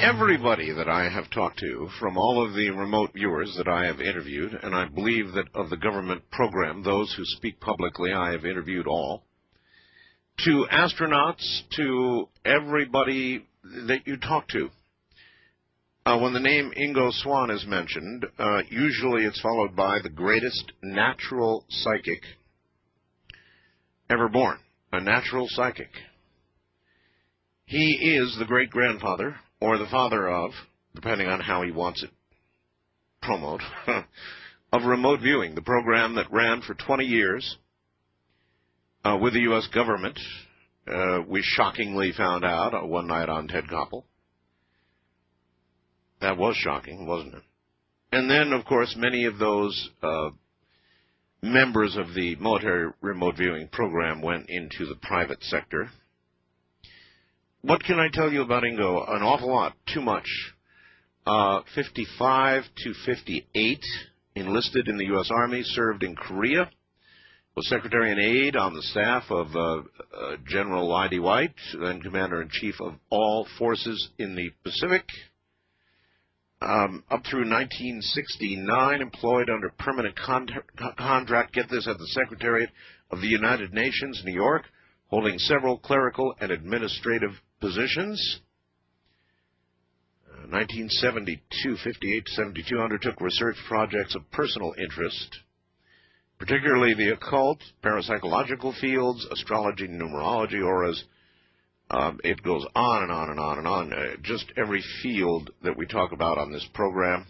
everybody that I have talked to, from all of the remote viewers that I have interviewed, and I believe that of the government program, those who speak publicly, I have interviewed all, to astronauts, to everybody that you talk to. Uh, when the name Ingo Swann is mentioned, uh, usually it's followed by the greatest natural psychic ever born, a natural psychic. He is the great grandfather, or the father of, depending on how he wants it promoted, of remote viewing, the program that ran for 20 years uh, with the U.S. government. Uh, we shockingly found out uh, one night on Ted Koppel. That was shocking, wasn't it? And then, of course, many of those uh, members of the military remote viewing program went into the private sector what can I tell you about Ingo? An awful lot. Too much. Uh, 55 to 58 enlisted in the U.S. Army, served in Korea, was Secretary and Aide on the staff of uh, uh, General I.D. White, then Commander in Chief of all forces in the Pacific. Um, up through 1969, employed under permanent con- contract, get this, at the Secretariat of the United Nations, New York, holding several clerical and administrative positions. Uh, 1972, 58 to 72, undertook research projects of personal interest, particularly the occult, parapsychological fields, astrology, numerology, auras. Um, it goes on and on and on and on. Uh, just every field that we talk about on this program.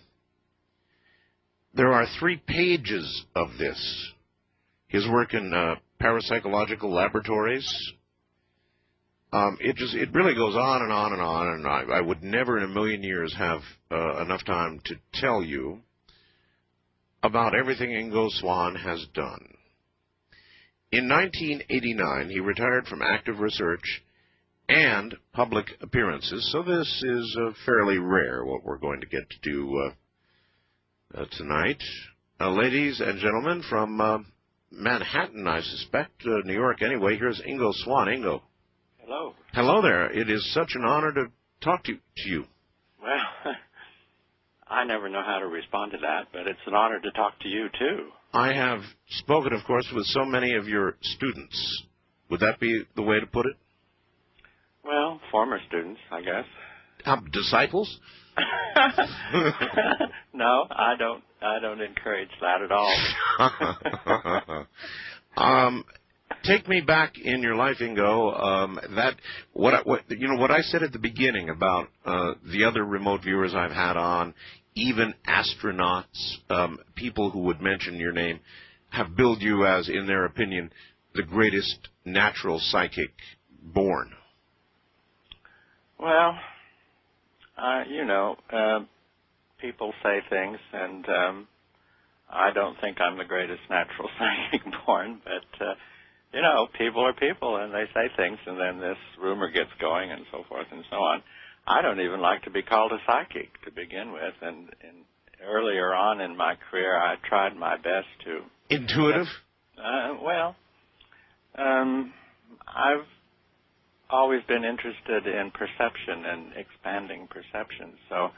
There are three pages of this. His work in uh, parapsychological laboratories, um, it just it really goes on and on and on, and I, I would never in a million years have uh, enough time to tell you about everything Ingo Swann has done. In 1989, he retired from active research and public appearances, so this is uh, fairly rare what we're going to get to do uh, uh tonight. Uh, ladies and gentlemen from uh, Manhattan, I suspect, New York anyway, here's Ingo Swann. Ingo. Hello. Hello there. It is such an honor to talk to, to you. Well, I never know how to respond to that, but it's an honor to talk to you too. I have spoken, of course, with so many of your students. Would that be the way to put it? Well, former students, I guess. Um, disciples? no, I don't. I don't encourage that at all. um, take me back in your life, Ingo. Um, that what, I, what you know what I said at the beginning about uh, the other remote viewers I've had on, even astronauts, um, people who would mention your name, have billed you as, in their opinion, the greatest natural psychic born. Well, uh, you know, uh, people say things, and um, I don't think I'm the greatest natural psychic born, but. Uh, you know, people are people and they say things and then this rumor gets going and so forth and so on. I don't even like to be called a psychic to begin with and, and earlier on in my career I tried my best to intuitive uh, well um I've always been interested in perception and expanding perception so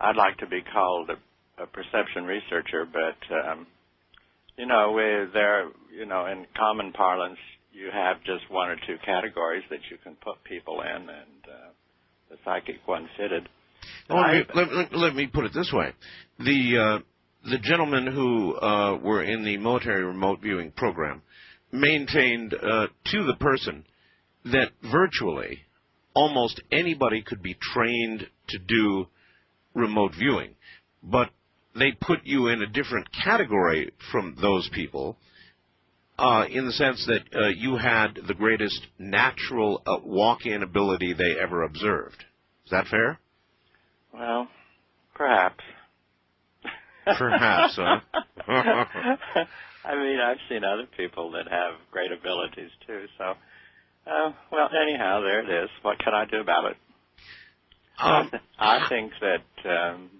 I'd like to be called a, a perception researcher but um you know, there, you know, in common parlance, you have just one or two categories that you can put people in, and uh, the psychic one fitted. Well, let, me, let, let, me put it this way: the uh, the gentlemen who uh, were in the military remote viewing program maintained uh, to the person that virtually almost anybody could be trained to do remote viewing, but they put you in a different category from those people uh, in the sense that uh, you had the greatest natural uh, walk-in ability they ever observed. Is that fair? Well, perhaps. Perhaps, huh? I mean, I've seen other people that have great abilities too. So, uh, well, anyhow, there it is. What can I do about it? Um, I think that um,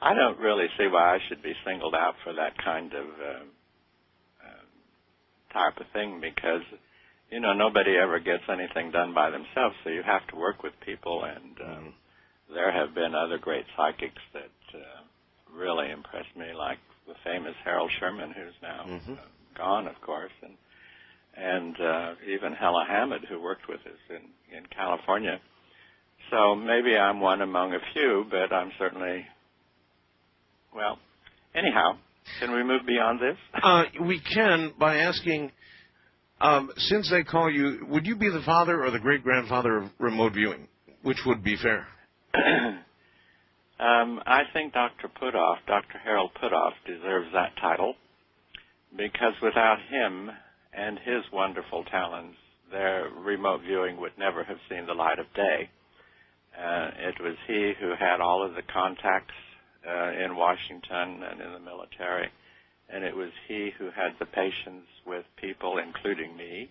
I don't really see why I should be singled out for that kind of uh, uh, type of thing because you know, nobody ever gets anything done by themselves, so you have to work with people. And um, there have been other great psychics that uh, really impressed me, like the famous Harold Sherman, who's now uh, gone, of course, and and uh, even Hella Hammid, who worked with us in in California. So maybe I'm one among a few, but I'm certainly well. Anyhow, can we move beyond this? Uh, we can by asking, um, since they call you, would you be the father or the great grandfather of remote viewing? Which would be fair? um, I think Dr. Puthoff, Dr. Harold Puthoff, deserves that title because without him and his wonderful talents, their remote viewing would never have seen the light of day. Uh, it was he who had all of the contacts uh, in Washington and in the military, and it was he who had the patience with people, including me,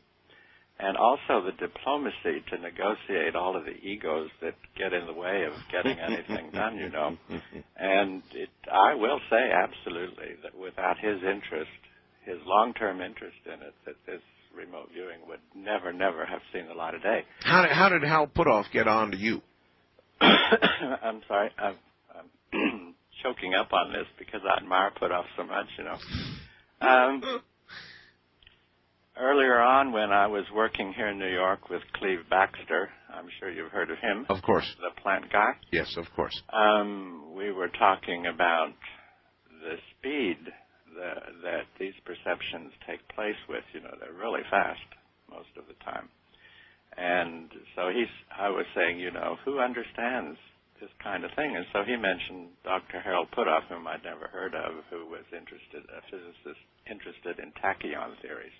and also the diplomacy to negotiate all of the egos that get in the way of getting anything done, you know. And it, I will say absolutely that without his interest, his long-term interest in it, that this remote viewing would never, never have seen the light of day. How did, how did Hal Puthoff get on to you? I'm sorry, I'm, I'm choking up on this because I admire Puthoff so much, you know. Um, earlier on, when I was working here in New York with Cleve Baxter, I'm sure you've heard of him, Of course. the plant guy. Yes, of course. Um, we were talking about the speed that, that these perceptions take place with. You know, they're really fast most of the time. And so he's, I was saying, you know, who understands this kind of thing? And so he mentioned Dr. Harold Puthoff, whom I'd never heard of, who was interested, a physicist interested in tachyon theories.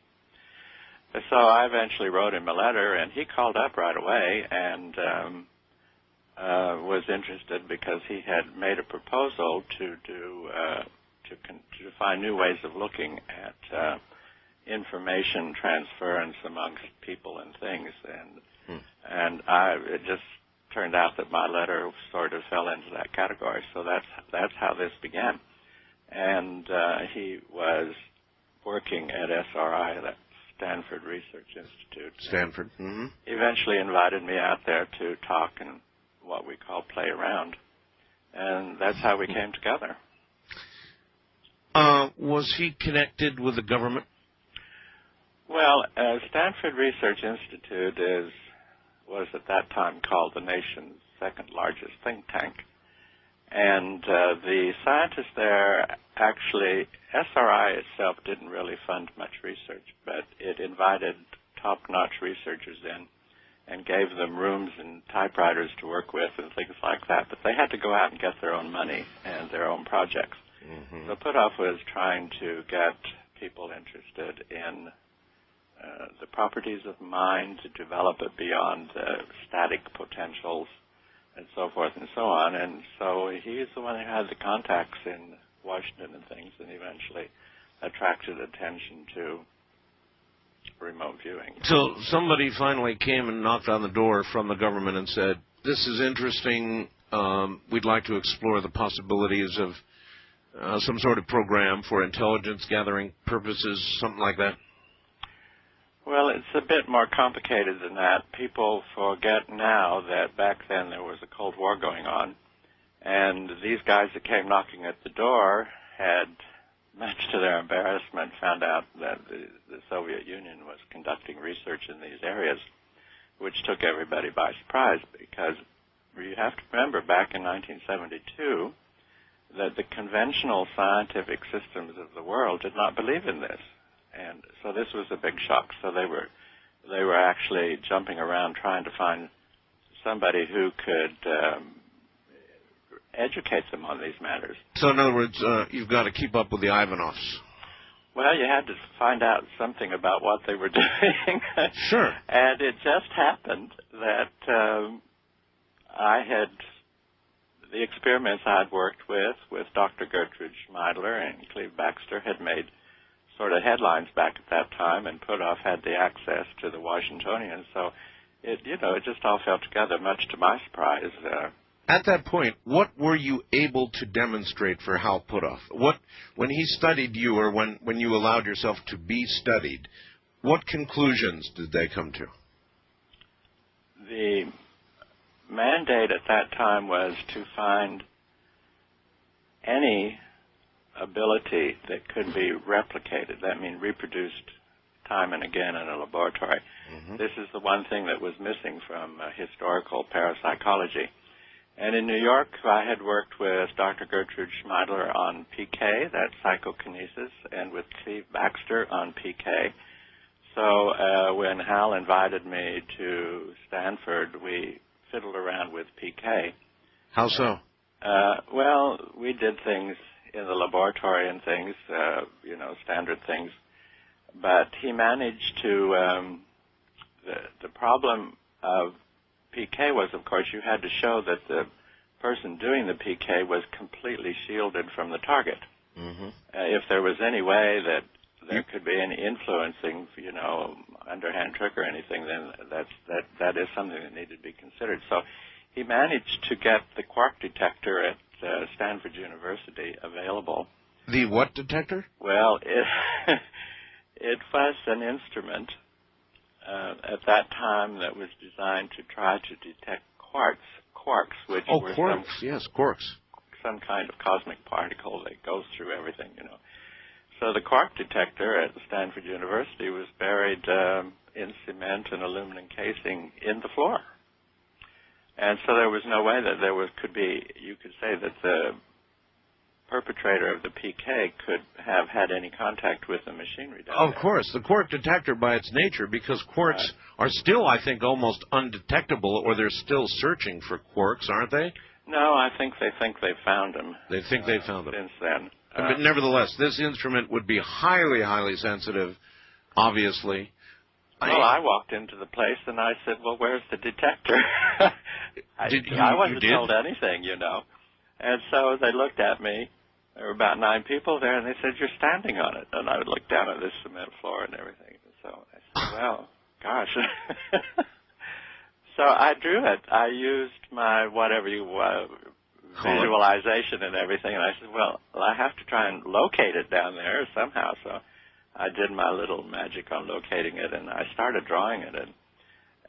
So I eventually wrote him a letter, and he called up right away and um, uh, was interested because he had made a proposal to do uh, to, con- to find new ways of looking at uh, information transference amongst people and things, and Hmm. and I it just turned out that my letter sort of fell into that category. So that's that's how this began, and uh, he was working at SRI, that Stanford Research Institute. Stanford. Mm-hmm. Eventually invited me out there to talk and what we call play around, and that's how we came together. Uh, was he connected with the government? Well, uh, Stanford Research Institute is was at that time called the nation's second largest think tank, and uh, the scientists there actually SRI itself didn't really fund much research, but it invited top-notch researchers in and gave them rooms and typewriters to work with and things like that. But they had to go out and get their own money and their own projects. Mm-hmm. So Puthoff was trying to get people interested in the properties of mind to develop it beyond uh, static potentials and so forth and so on. And so he's the one who had the contacts in Washington and things and eventually attracted attention to remote viewing. So somebody finally came and knocked on the door from the government and said, "This is interesting. Um, we'd like to explore the possibilities of uh, some sort of program for intelligence gathering purposes, something like that." Well, it's a bit more complicated than that. People forget now that back then there was a Cold War going on, and these guys that came knocking at the door had, much to their embarrassment, found out that the, the Soviet Union was conducting research in these areas, which took everybody by surprise because you have to remember back in 1972 that the conventional scientific systems of the world did not believe in this and so this was a big shock. So they were they were actually jumping around trying to find somebody who could um, educate them on these matters. So in other words, uh, you've got to keep up with the Ivanovs. Well, you had to find out something about what they were doing. Sure. and it just happened that um, I had the experiments I'd worked with with Dr. Gertrude Schmeidler and Cleve Baxter had made sort of headlines back at that time, and Puthoff had the access to the Washingtonian. So it, you know, it just all fell together. Much to my surprise, uh, At that point, what were you able to demonstrate for Hal Puthoff? What, when he studied you, or when, when you allowed yourself to be studied, what conclusions did they come to? The mandate at that time was to find any ability that could be replicated. That means reproduced time and again in a laboratory. Mm-hmm. This is the one thing that was missing from uh, historical parapsychology. And in New York, I had worked with Dr. Gertrude Schmeidler on PK, that's psychokinesis, and with Cleve Baxter on PK. So uh, when Hal invited me to Stanford, we fiddled around with PK. How so? Uh, well, we did things in the laboratory and things, uh, you know, standard things. But he managed to. Um, the the problem of PK was, of course, you had to show that the person doing the PK was completely shielded from the target. Mm-hmm. Uh, if there was any way that there could be any influencing, you know, underhand trick or anything, then that's that that is something that needed to be considered. So he managed to get the quark detector at uh, Stanford University available. The what detector? Well, it it was an instrument uh, at that time that was designed to try to detect quarks, quarks, which oh, were quarks, some, yes, quarks, some kind of cosmic particle that goes through everything, you know. So the quark detector at Stanford University was buried um, in cement and aluminum casing in the floor. And so there was no way that there was could be you could say that the perpetrator of the PK could have had any contact with the machinery Of there. course, the quark detector by its nature, because quarks right. are still, I think, almost undetectable, or they're still searching for quarks, aren't they? No, I think they think they found them. They think uh, they found them since then. Uh, but nevertheless, this instrument would be highly, highly sensitive, obviously. Well, I walked into the place and I said, "Well, where's the detector?" I, did you, I wasn't you told anything, you know. And so they looked at me. There were about nine people there, and they said, "You're standing on it." And I would look down at this cement floor and everything. And so I said, "Well, gosh." so I drew it. I used my whatever you uh, visualization and everything, and I said, "Well, I have to try and locate it down there somehow." So I did my little magic on locating it, and I started drawing it. And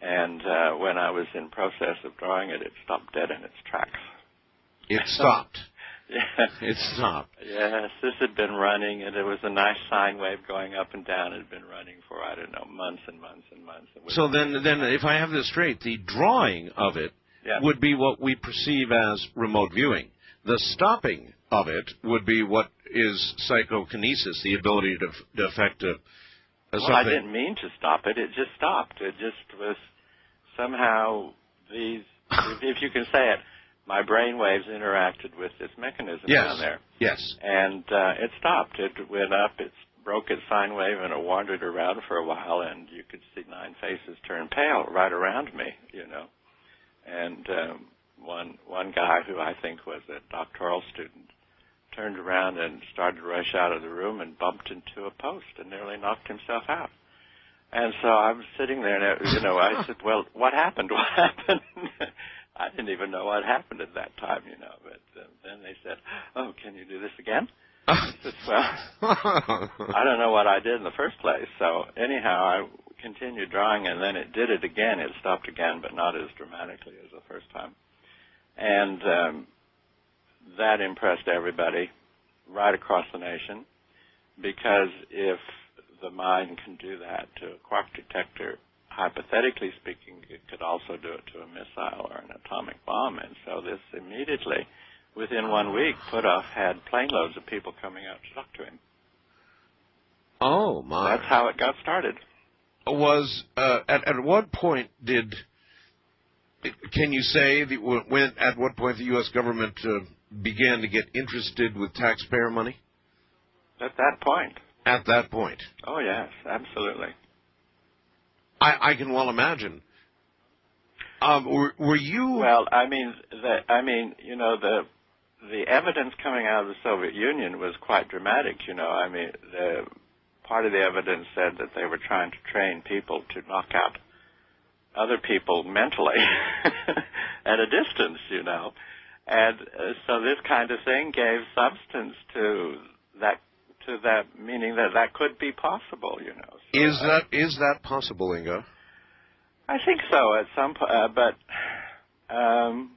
and uh, when I was in process of drawing it, it stopped dead in its tracks. It stopped. yeah. It stopped. Yes, this had been running, and it was a nice sine wave going up and down. It had been running for I don't know months and months and months. So then, then if I have this straight, the drawing of it yeah. would be what we perceive as remote viewing. The stopping of it would be what is psychokinesis, the ability to, to affect a, a well, something. I didn't mean to stop it. It just stopped. It just was somehow these, if you can say it, my brain waves interacted with this mechanism yes. down there. Yes. And uh, it stopped. It went up. It broke its sine wave, and it wandered around for a while. And you could see nine faces turn pale right around me. You know, and um, one one guy who I think was a doctoral student turned around and started to rush out of the room and bumped into a post and nearly knocked himself out. And so I was sitting there, and you know, I said, "Well, what happened? What happened?" I didn't even know what happened at that time, you know. But uh, then they said, "Oh, can you do this again?" I said, "Well, I don't know what I did in the first place." So anyhow, I continued drawing, and then it did it again. It stopped again, but not as dramatically as the first time. And um, that impressed everybody right across the nation, because if the mind can do that to a quark detector, hypothetically speaking, it could also do it to a missile or an atomic bomb. And so this immediately, within one week, Puthoff had plane loads of people coming out to talk to him. Oh my! That's how it got started. Was uh, at at what point did? Can you say the, when at what point the U.S. government uh, began to get interested with taxpayer money? At that point. At that point. Oh yes, absolutely. I, I can well imagine. Um, were, were you? Well, I mean, the, I mean, you know, the the evidence coming out of the Soviet Union was quite dramatic. You know, I mean, the part of the evidence said that they were trying to train people to knock out other people mentally at a distance. You know, and uh, so this kind of thing gave substance to that to that, meaning that that could be possible. You know. So is that is that possible, Ingo? I think so at some point, uh, but um,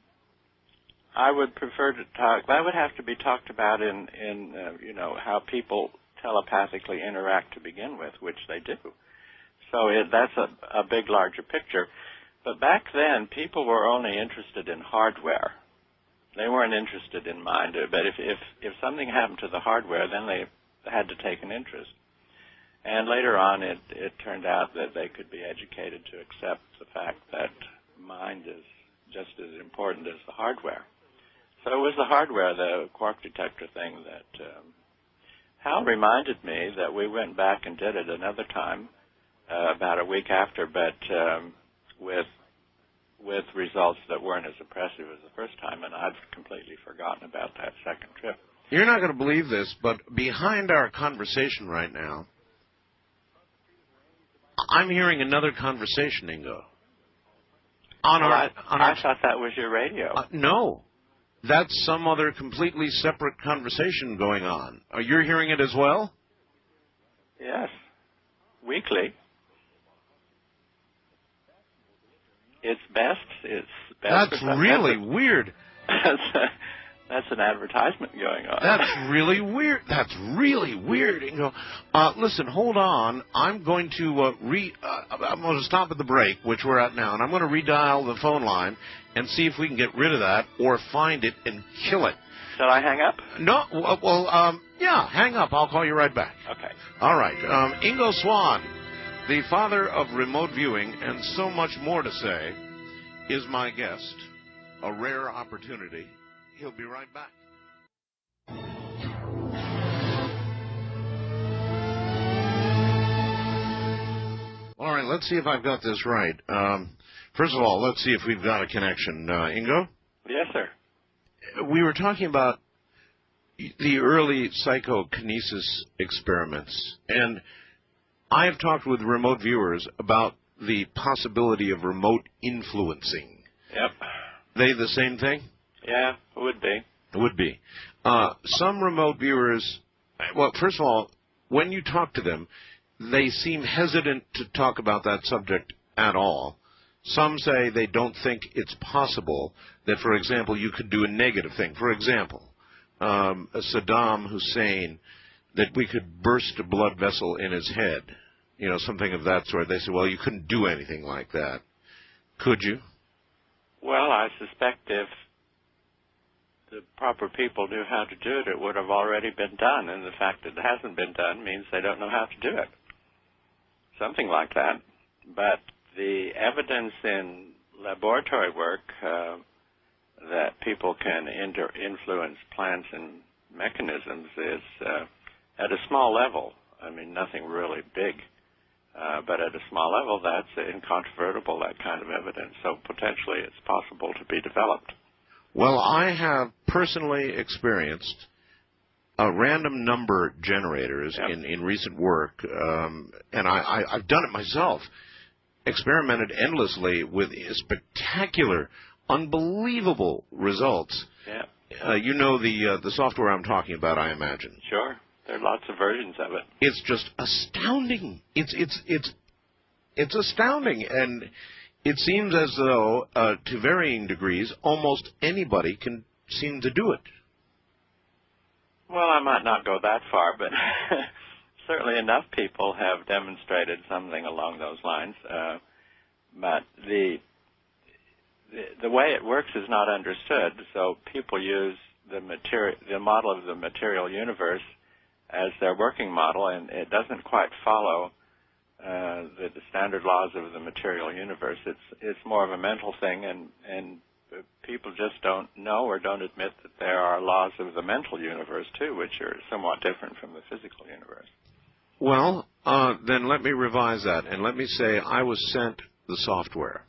I would prefer to talk. That would have to be talked about in in uh, you know how people telepathically interact to begin with, which they do. So it, that's a, a big, larger picture. But back then, people were only interested in hardware. They weren't interested in mind. But if if if something happened to the hardware, then they had to take an interest. And later on, it it turned out that they could be educated to accept the fact that mind is just as important as the hardware. So it was the hardware, the quark detector thing, that um, Hal reminded me that we went back and did it another time, uh, about a week after, but um, with with results that weren't as impressive as the first time, and I've completely forgotten about that second trip. You're not going to believe this, but behind our conversation right now, I'm hearing another conversation, Ingo. On well, our, I, on our, I thought that was your radio. Uh, no, that's some other completely separate conversation going on. Are you hearing it as well? Yes, weekly. It's best. It's best. That's really weird. that's an advertisement going on. That's really weird. That's really weird. You know, uh, listen, hold on. I'm going to uh, re. Uh, I'm going to stop at the break, which we're at now, and I'm going to redial the phone line and see if we can get rid of that or find it and kill it. Should I hang up? No. Well, um, yeah, hang up. I'll call you right back. Okay. All right. Um, Ingo Swann, the father of remote viewing, and so much more to say, is my guest. A rare opportunity He'll be right back. All right, let's see if I've got this right. Um, first of all, let's see if we've got a connection. Uh, Ingo? Yes, sir. We were talking about the early psychokinesis experiments, and I have talked with remote viewers about the possibility of remote influencing. Yep. They the same thing? Yeah, it would be. It would be. Uh, some remote viewers, well, first of all, when you talk to them, they seem hesitant to talk about that subject at all. Some say they don't think it's possible that, for example, you could do a negative thing. For example, um, Saddam Hussein, that we could burst a blood vessel in his head, you know, something of that sort. They say, well, you couldn't do anything like that. Could you? Well, I suspect if the proper people knew how to do it, it would have already been done. And the fact that it hasn't been done means they don't know how to do it. Something like that. But the evidence in laboratory work uh, that people can inter- influence plants and mechanisms is uh, at a small level. I mean, nothing really big. Uh, but at a small level, that's incontrovertible, that kind of evidence. So potentially it's possible to be developed. Well, I have personally experienced a random number generators yep. in, in recent work, um, and I, I, I've done it myself. Experimented endlessly with spectacular, unbelievable results. Yeah. Uh, you know the uh, the software I'm talking about, I imagine. Sure. There are lots of versions of it. It's just astounding. It's it's it's it's astounding, and it seems as though, uh, to varying degrees, almost anybody can seem to do it. Well, I might not go that far, but certainly enough people have demonstrated something along those lines. Uh, but the, the the way it works is not understood. So people use the material, the model of the material universe, as their working model, and it doesn't quite follow uh, the, the standard laws of the material universe. It's it's more of a mental thing, and and people just don't know or don't admit that there are laws of the mental universe too, which are somewhat different from the physical universe. Well, uh, then let me revise that, and let me say I was sent the software.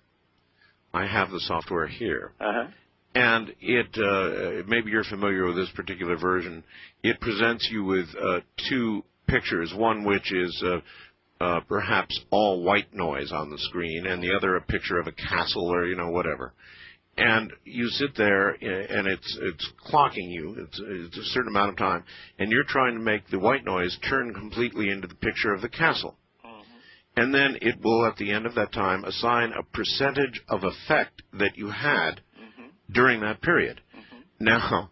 I have the software here. Uh-huh. And it, uh, maybe you're familiar with this particular version. It presents you with uh, two pictures. One which is uh, uh, perhaps all white noise on the screen, and the other a picture of a castle or you know whatever. and you sit there and it's it's clocking you it's, it's a certain amount of time and you're trying to make the white noise turn completely into the picture of the castle Mm-hmm. and then it will at the end of that time assign a percentage of effect that you had. During that period now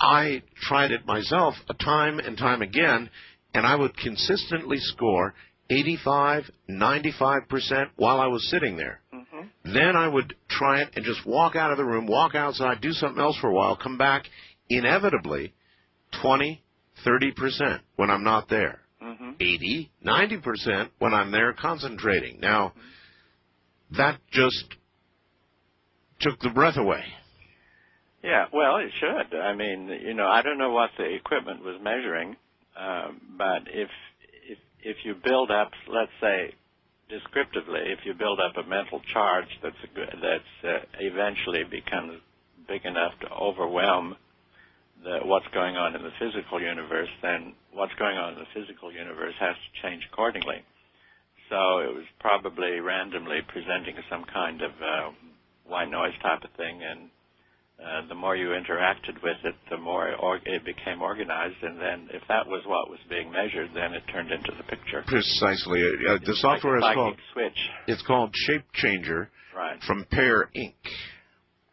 i tried it myself a time and time again and i would consistently score 85 95% while i was sitting there Mm-hmm. then I would try it and just walk out of the room, walk outside, do something else for a while, come back, inevitably 20, 30% when I'm not there. Mm-hmm. 80, 90% when I'm there concentrating. Now, that just took the breath away. Yeah, well, it should. I mean, you know, I don't know what the equipment was measuring, um, but if if if you build up, let's say, descriptively, if you build up a mental charge that's a that's uh, eventually becomes big enough to overwhelm the, what's going on in the physical universe, then what's going on in the physical universe has to change accordingly. So it was probably randomly presenting some kind of uh, white noise type of thing, and uh, the more you interacted with it, the more or- it became organized, and then if that was what was being measured, then it turned into the picture. Precisely. Uh, the software like is called switch, it's called Shape Changer right? from PEAR Inc.,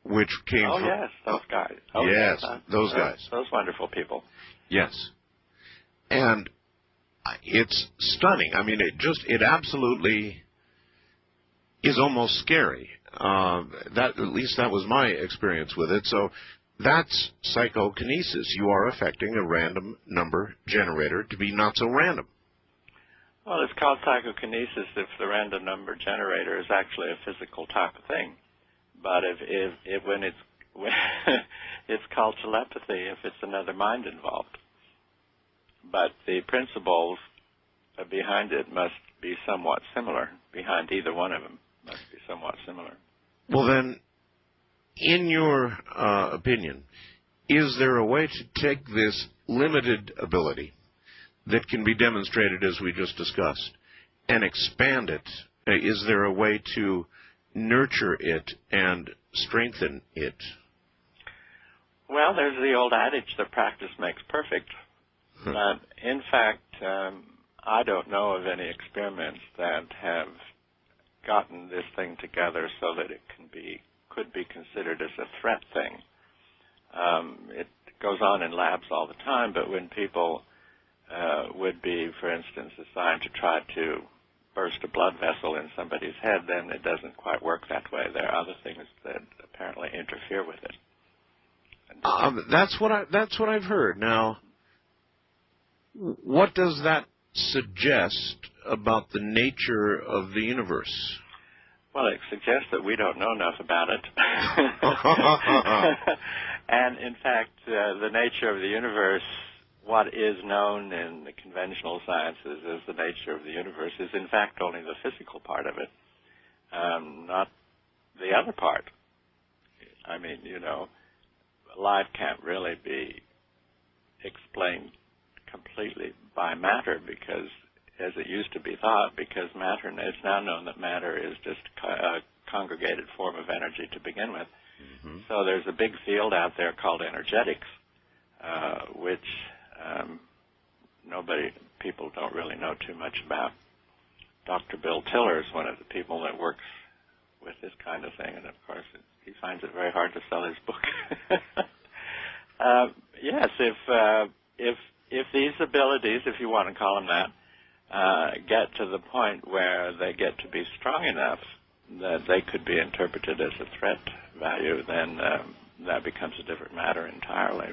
which came Oh from yes, those guys. Oh, Yes, uh, those uh, guys. Those wonderful people. Yes. And it's stunning. I mean, it just, it absolutely is almost scary. Uh, that, at least that was my experience with it. So that's psychokinesis. You are affecting a random number generator to be not so random. Well, it's called psychokinesis if the random number generator is actually a physical type of thing. But if if, if when it's when it's called telepathy if it's another mind involved. But the principles behind it must be somewhat similar. Behind either one of them must be somewhat similar. Well, then, in your uh, opinion, is there a way to take this limited ability that can be demonstrated as we just discussed and expand it? Uh, there a way to nurture it and strengthen it? Well, there's the old adage that practice makes perfect. But in fact, um, I don't know of any experiments that have gotten this thing together so that it can be could be considered as a threat thing. Um, it goes on in labs all the time, but when people uh, would be, for instance, assigned to try to burst a blood vessel in somebody's head, then it doesn't quite work that way. There are other things that apparently interfere with it. Um, that's what I that's what I've heard. Now, what does that suggest about the nature of the universe? Well, it suggests that we don't know enough about it. and in fact, uh, the nature of the universe, what is known in the conventional sciences as the nature of the universe, is in fact only the physical part of it, um, not the other part. I mean, you know, life can't really be explained completely by matter because as it used to be thought, because matter, it's now known that matter is just a congregated form of energy to begin with. So there's a big field out there called energetics, uh, which um, nobody, people don't really know too much about. Dr. Bill Tiller is one of the people that works with this kind of thing, and of course, it, he finds it very hard to sell his book. uh, yes, if uh, if if these abilities, if you want to call them that, uh, get to the point where they get to be strong enough that they could be interpreted as a threat value, then um, that becomes a different matter entirely.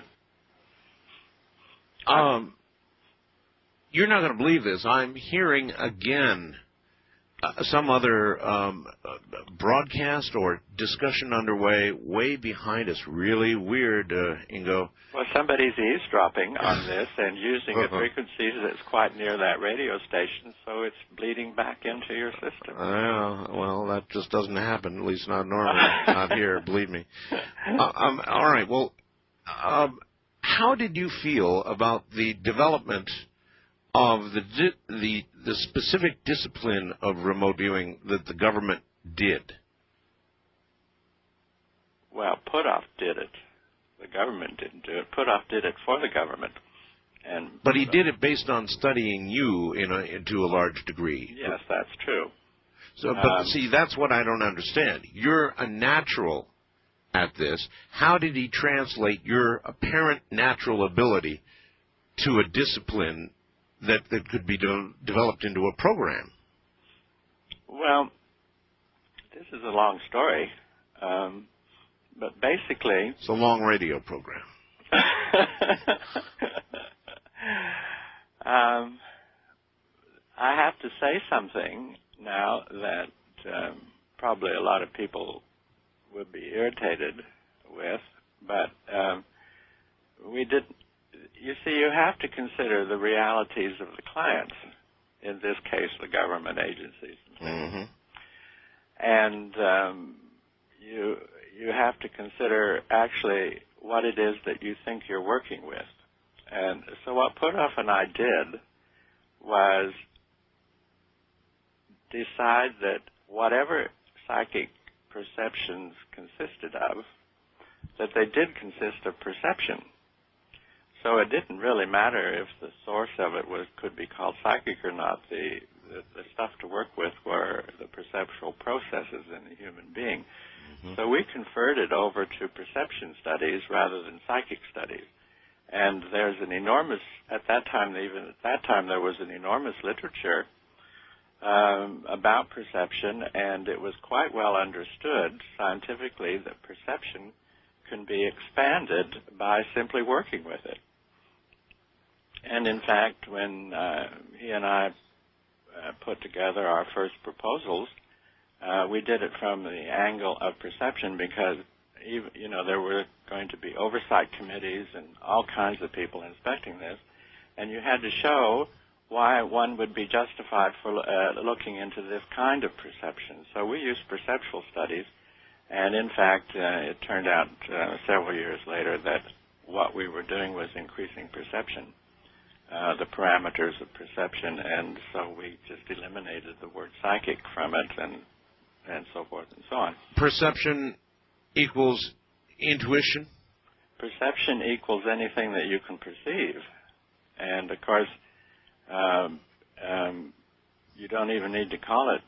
Um, you're not going to believe this. I'm hearing again uh, some other um, uh, broadcast or discussion underway way behind us. Really weird, uh, Ingo. Well, somebody's eavesdropping on this and using a frequency that's quite near that radio station, so it's bleeding back into your system. Uh, well, that just doesn't happen. At least not normally. not here. Believe me. Uh, um, all right. Well, um, how did you feel about the development of the di- the the specific discipline of remote viewing that the government did? well, Puthoff did it. The government didn't do it. Puthoff did it for the government. And But he did it based on studying you in a, to a large degree. Yes, that's true. So, but Um, see, that's what I don't understand. You're a natural at this. How did he translate your apparent natural ability to a discipline that, that could be de- developed into a program? Well, this is a long story, um, but basically, It's a long radio program. um, I have to say something now that um, probably a lot of people would be irritated with, but um, we did. You see, you have to consider the realities of the clients. In this case, the government agencies. hmm and um, you you have to consider actually what it is that you think you're working with. And so what Puthoff and I did was decide that whatever psychic perceptions consisted of, that they did consist of perception. So it didn't really matter if the source of it was could be called psychic or not. The the, the stuff to work with were the perceptual processes in the human being. So we converted over to perception studies rather than psychic studies. And there's an enormous, at that time, even at that time, there was an enormous literature um, about perception, and it was quite well understood scientifically that perception can be expanded by simply working with it. And in fact, when uh, he and I uh, put together our first proposals, uh, we did it from the angle of perception because even, you know there were going to be oversight committees and all kinds of people inspecting this, and you had to show why one would be justified for uh, looking into this kind of perception. So we used perceptual studies, and in fact, uh, it turned out uh, several years later that what we were doing was increasing perception uh, the parameters of perception, and so we just eliminated the word psychic from it, and and so forth and so on. Perception equals intuition. Perception equals anything that you can perceive, and of course, um, um, you don't even need to call it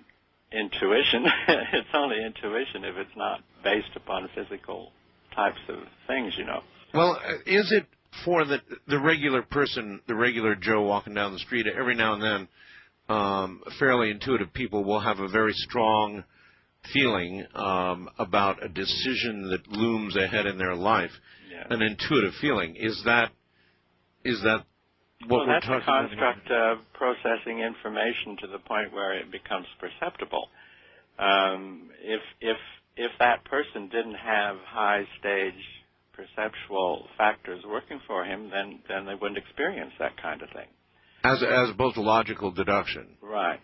intuition. it's only intuition if it's not based upon physical types of things, you know. Well, uh, is it for the the regular person, the regular Joe walking down the street? Every now and then, um, fairly intuitive people will have a very strong feeling um, about a decision that looms ahead in their life. Yeah. An intuitive feeling is that is that what well, we're that's talking a about? construct of processing information to the point where it becomes perceptible. Um, if if if that person didn't have high stage perceptual factors working for him, then then they wouldn't experience that kind of thing. as as to logical deduction. Right.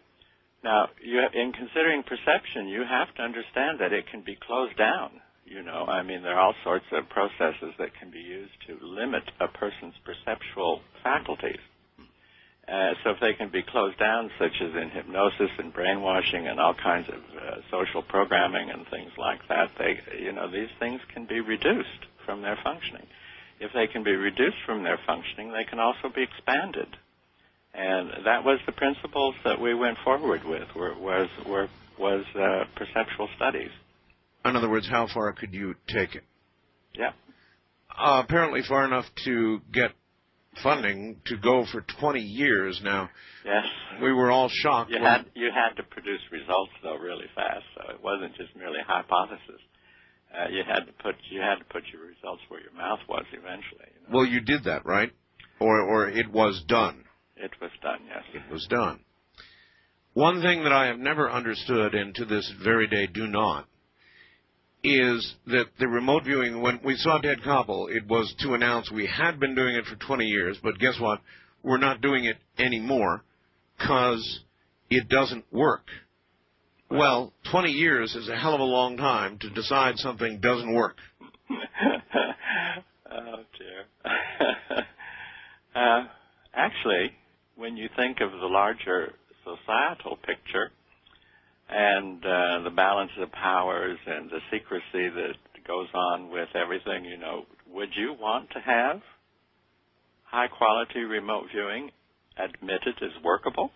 Now, you, in considering perception, you have to understand that it can be closed down. You know, I mean, there are all sorts of processes that can be used to limit a person's perceptual faculties. Uh, so if they can be closed down, such as in hypnosis and brainwashing and all kinds of uh, social programming and things like that, they, you know, these things can be reduced from their functioning. If they can be reduced from their functioning, they can also be expanded. And that was the principles that we went forward with. Were, was were, was uh, perceptual studies. In other words, how far could you take it? Yeah. Uh, apparently, far enough to get funding to go for 20 years. Now, Yes. we were all shocked. You had you had to produce results though really fast, so it wasn't just merely hypothesis. Uh, you had to put you had to put your results where your mouth was eventually. You know? well, you did that, right? Or, or it was done. It was done, yes. It was done. One thing that I have never understood, and to this very day do not, is that the remote viewing, when we saw Ted Koppel, it was to announce we had been doing it for 20 years, but guess what? We're not doing it anymore because it doesn't work. Well, 20 years is a hell of a long time to decide something doesn't work. oh dear. uh, actually, when you think of the larger societal picture and uh, the balance of powers and the secrecy that goes on with everything, you know, would you want to have high quality remote viewing admitted as workable?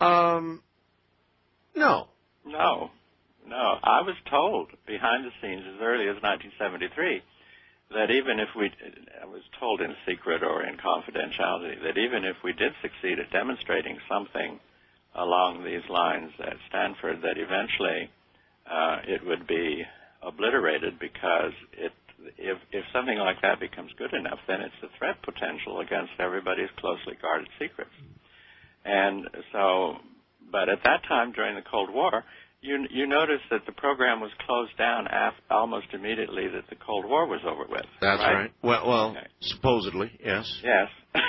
Um, no. No, no. I was told behind the scenes as early as 1973 that even if we, I was told in secret or in confidentiality, that even if we did succeed at demonstrating something along these lines at Stanford, that eventually uh, it would be obliterated because it, if, if something like that becomes good enough, then it's a threat potential against everybody's closely guarded secrets. And so, but at that time during the Cold War, you you notice that the program was closed down af- almost immediately that the Cold War was over with. That's right. right. Well, well, Okay. supposedly, yes. Yes.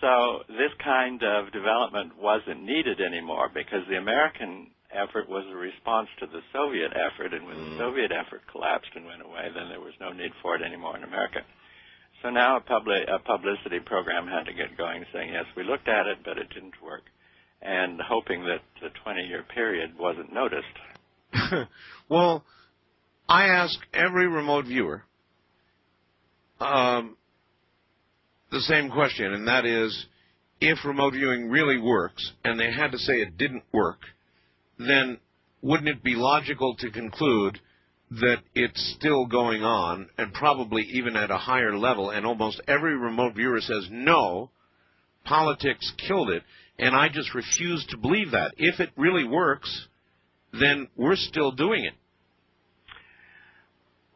so this kind of development wasn't needed anymore because the American effort was a response to the Soviet effort, and when Mm. the Soviet effort collapsed and went away, then there was no need for it anymore in America. So now a, a publicity program had to get going, saying, yes, we looked at it, but it didn't work, and hoping that the 20-year period wasn't noticed. well, I ask every remote viewer um, the same question, and that is if remote viewing really works and they had to say it didn't work, then wouldn't it be logical to conclude that it's still going on and probably even at a higher level? And almost every remote viewer says, no, politics killed it, and I just refuse to believe that. If it really works, then we're still doing it.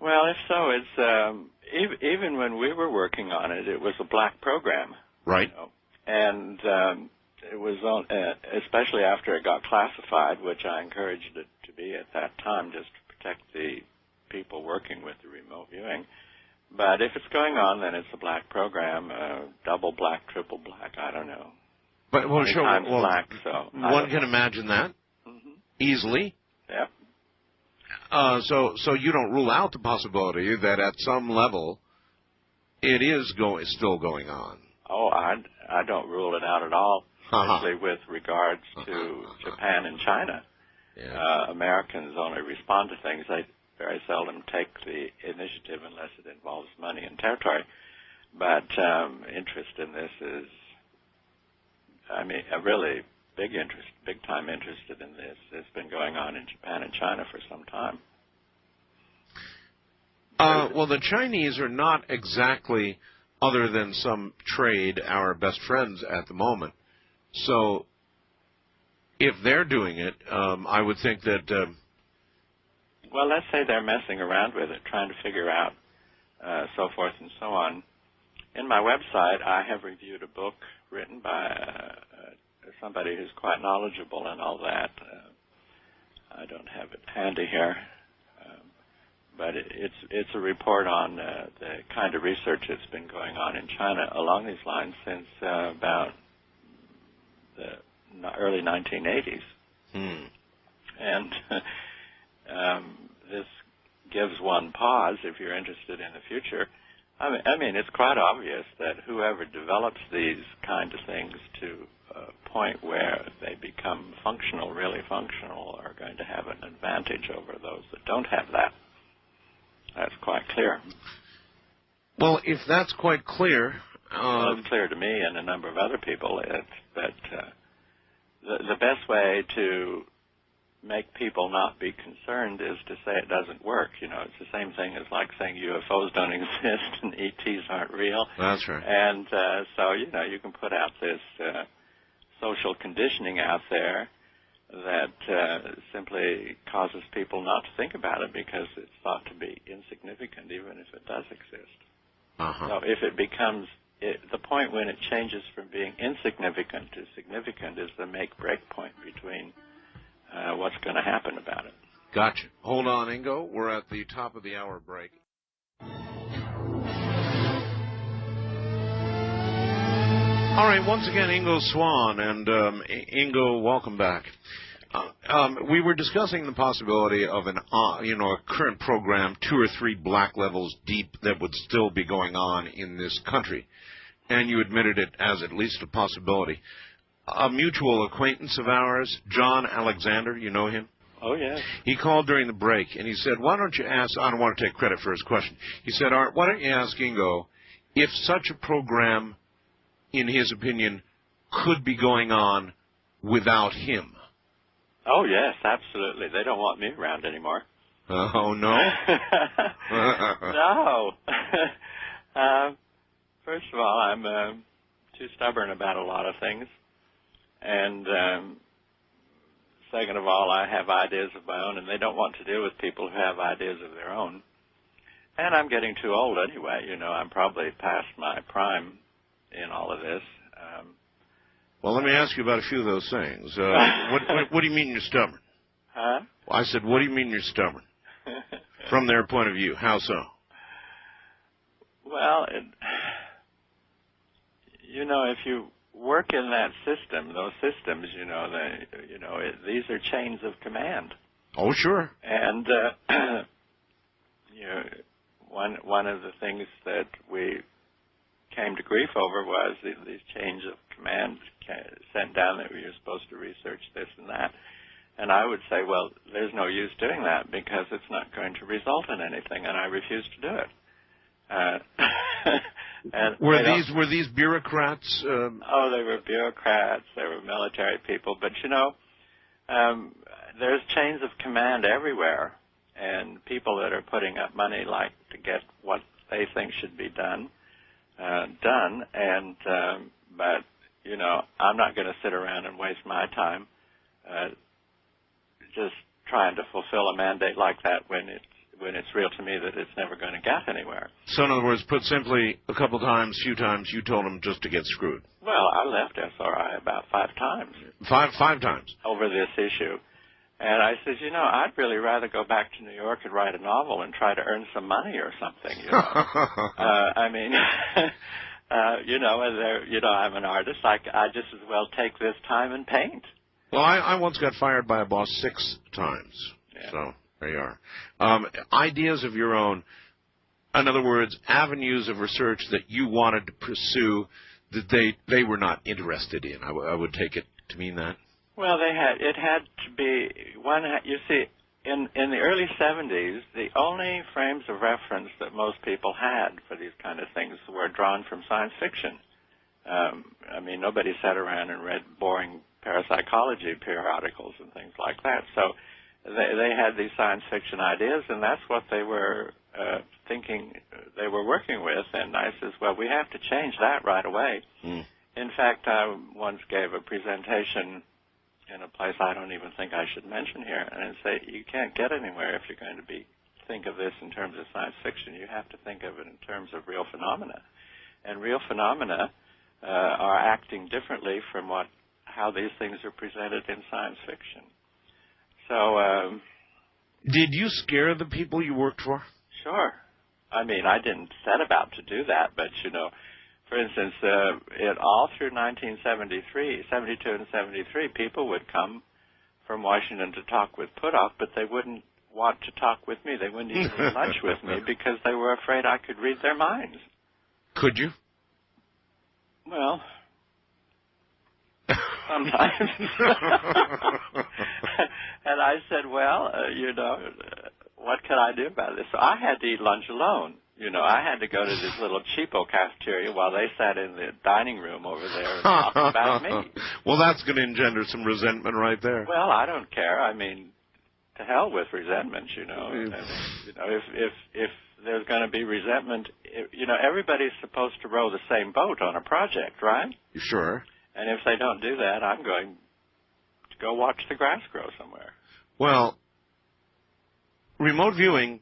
Well, if so, it's um, ev- even when we were working on it, it was a black program. Right. you know, and um, it was on, uh, especially after it got classified, which I encouraged it to be at that time, just protect the people working with the remote viewing. But if it's going on, then it's a black program, uh, double black, triple black. I don't know. But well, sure. well, black. So one can know. imagine that Mhm. easily. Yep. Uh, so, so you don't rule out the possibility that at some level it is going, still going on. Oh, I, I don't rule it out at all, Uh-huh. especially with regards to Japan and China. Yeah. uh, Americans only respond to things. They very seldom take the initiative unless it involves money and territory. But um, interest in this is, I mean, a really big interest, big time interested in this. It's been going on in Japan and China for some time. Uh, well, the Chinese are not exactly, other than some trade, our best friends at the moment. So, if they're doing it, um, I would think that. Um, Well, let's say they're messing around with it, trying to figure out uh, so forth and so on. In my website, I have reviewed a book written by uh, uh, somebody who's quite knowledgeable and all that. Uh, I don't have it handy here, um, but it, it's it's a report on uh, the kind of research that's been going on in China along these lines since uh, about the early 1980s hmm. and um, this gives one pause if you're interested in the future. I mean, I mean, it's quite obvious that whoever develops these kind of things to a point where they become functional, really functional, are going to have an advantage over those that don't have that. That's quite clear. Well, if that's quite clear, well, um, it's clear to me and a number of other people it's that uh, the, the best way to make people not be concerned is to say it doesn't work. You know, it's the same thing as like saying UFOs don't exist and ETs aren't real. that's right. And uh, so, you know, you can put out this uh, social conditioning out there that uh, simply causes people not to think about it because it's thought to be insignificant, even if it does exist. Uh-huh. So if it becomes it, the point when it changes from being insignificant to significant is the make-break point between uh, what's going to happen about it. Gotcha. Hold on, Ingo. We're at the top of the hour break. All right, once again, Ingo Swann. And um, Ingo, welcome back. Uh, um, we were discussing the possibility of an, uh, you know, a current program, two or three black levels deep, that would still be going on in this country, and you admitted it as at least a possibility. A mutual acquaintance of ours, John Alexander, you know him. Oh yes. He called during the break and he said, "Why don't you ask?" I don't want to take credit for his question. He said, "Art, why don't you ask Ingo if such a program, in his opinion, could be going on without him?" Oh yes, absolutely. They don't want me around anymore. Oh no. no. uh, first of all, I'm uh, too stubborn about a lot of things, and um, second of all, I have ideas of my own, and they don't want to deal with people who have ideas of their own. And I'm getting too old anyway. You know, I'm probably past my prime in all of this. Um, well, let me ask you about a few of those things. Uh, what, what, what do you mean you're stubborn? Huh? I said, what do you mean you're stubborn? From their point of view, how so? Well, it, you know, if you work in that system, those systems, you know, they, you know, it, these are chains of command. Oh, sure. And uh, you know, one one of the things that we came to grief over was these, these chains of command sent down that we were supposed to research this and that. And I would say, well, there's no use doing that because it's not going to result in anything, and I refuse to do it. Uh, and were these were these bureaucrats? Um... Oh, they were bureaucrats. They were military people. But you know, um, there's chains of command everywhere, and people that are putting up money like to get what they think should be done uh, done. And um, but you know, I'm not going to sit around and waste my time uh, just trying to fulfill a mandate like that when it's when it's real to me that it's never going to get anywhere. So, in other words, put simply, a couple times, few times, you told them just to get screwed. Well, I left SRI about five times. Five five times over this issue. And I said, you know, I'd really rather go back to New York and write a novel and try to earn some money or something. You know, uh, I mean, uh, you know, and there, you know, I'm an artist. I, I just as well take this time and paint. Well, I, I once got fired by a boss six times. Yeah. So there you are. Um, ideas of your own. In other words, avenues of research that you wanted to pursue that they they were not interested in. I, w- I would take it to mean that. Well, they had it had to be one. You see, in in the early 70s, the only frames of reference that most people had for these kind of things were drawn from science fiction. Um, I mean, nobody sat around and read boring parapsychology periodicals and things like that. So they they had these science fiction ideas, and that's what they were uh, thinking they were working with. And I says, well, we have to change that right away. Mm. In fact, I once gave a presentation in a place I don't even think I should mention here, and say you can't get anywhere if you're going to be think of this in terms of science fiction. You have to think of it in terms of real phenomena, and real phenomena uh, are acting differently from what how these things are presented in science fiction. So, um, did you scare the people you worked for? Sure. I mean, I didn't set about to do that, but you know, for instance, uh, it all through 1973, 72 and 73, people would come from Washington to talk with Puthoff, but they wouldn't want to talk with me. They wouldn't even eat lunch with me because they were afraid I could read their minds. Could you? Well, sometimes. and I said, well, uh, you know, uh, what can I do about this? So I had to eat lunch alone. You know, I had to go to this little cheapo cafeteria while they sat in the dining room over there and talked about me. Well, that's going to engender some resentment right there. Well, I don't care. I mean, to hell with resentment. You know, I mean, you know, if if if there's going to be resentment, eh, you know, everybody's supposed to row the same boat on a project, right? Sure. And if they don't do that, I'm going to go watch the grass grow somewhere. Well, remote viewing,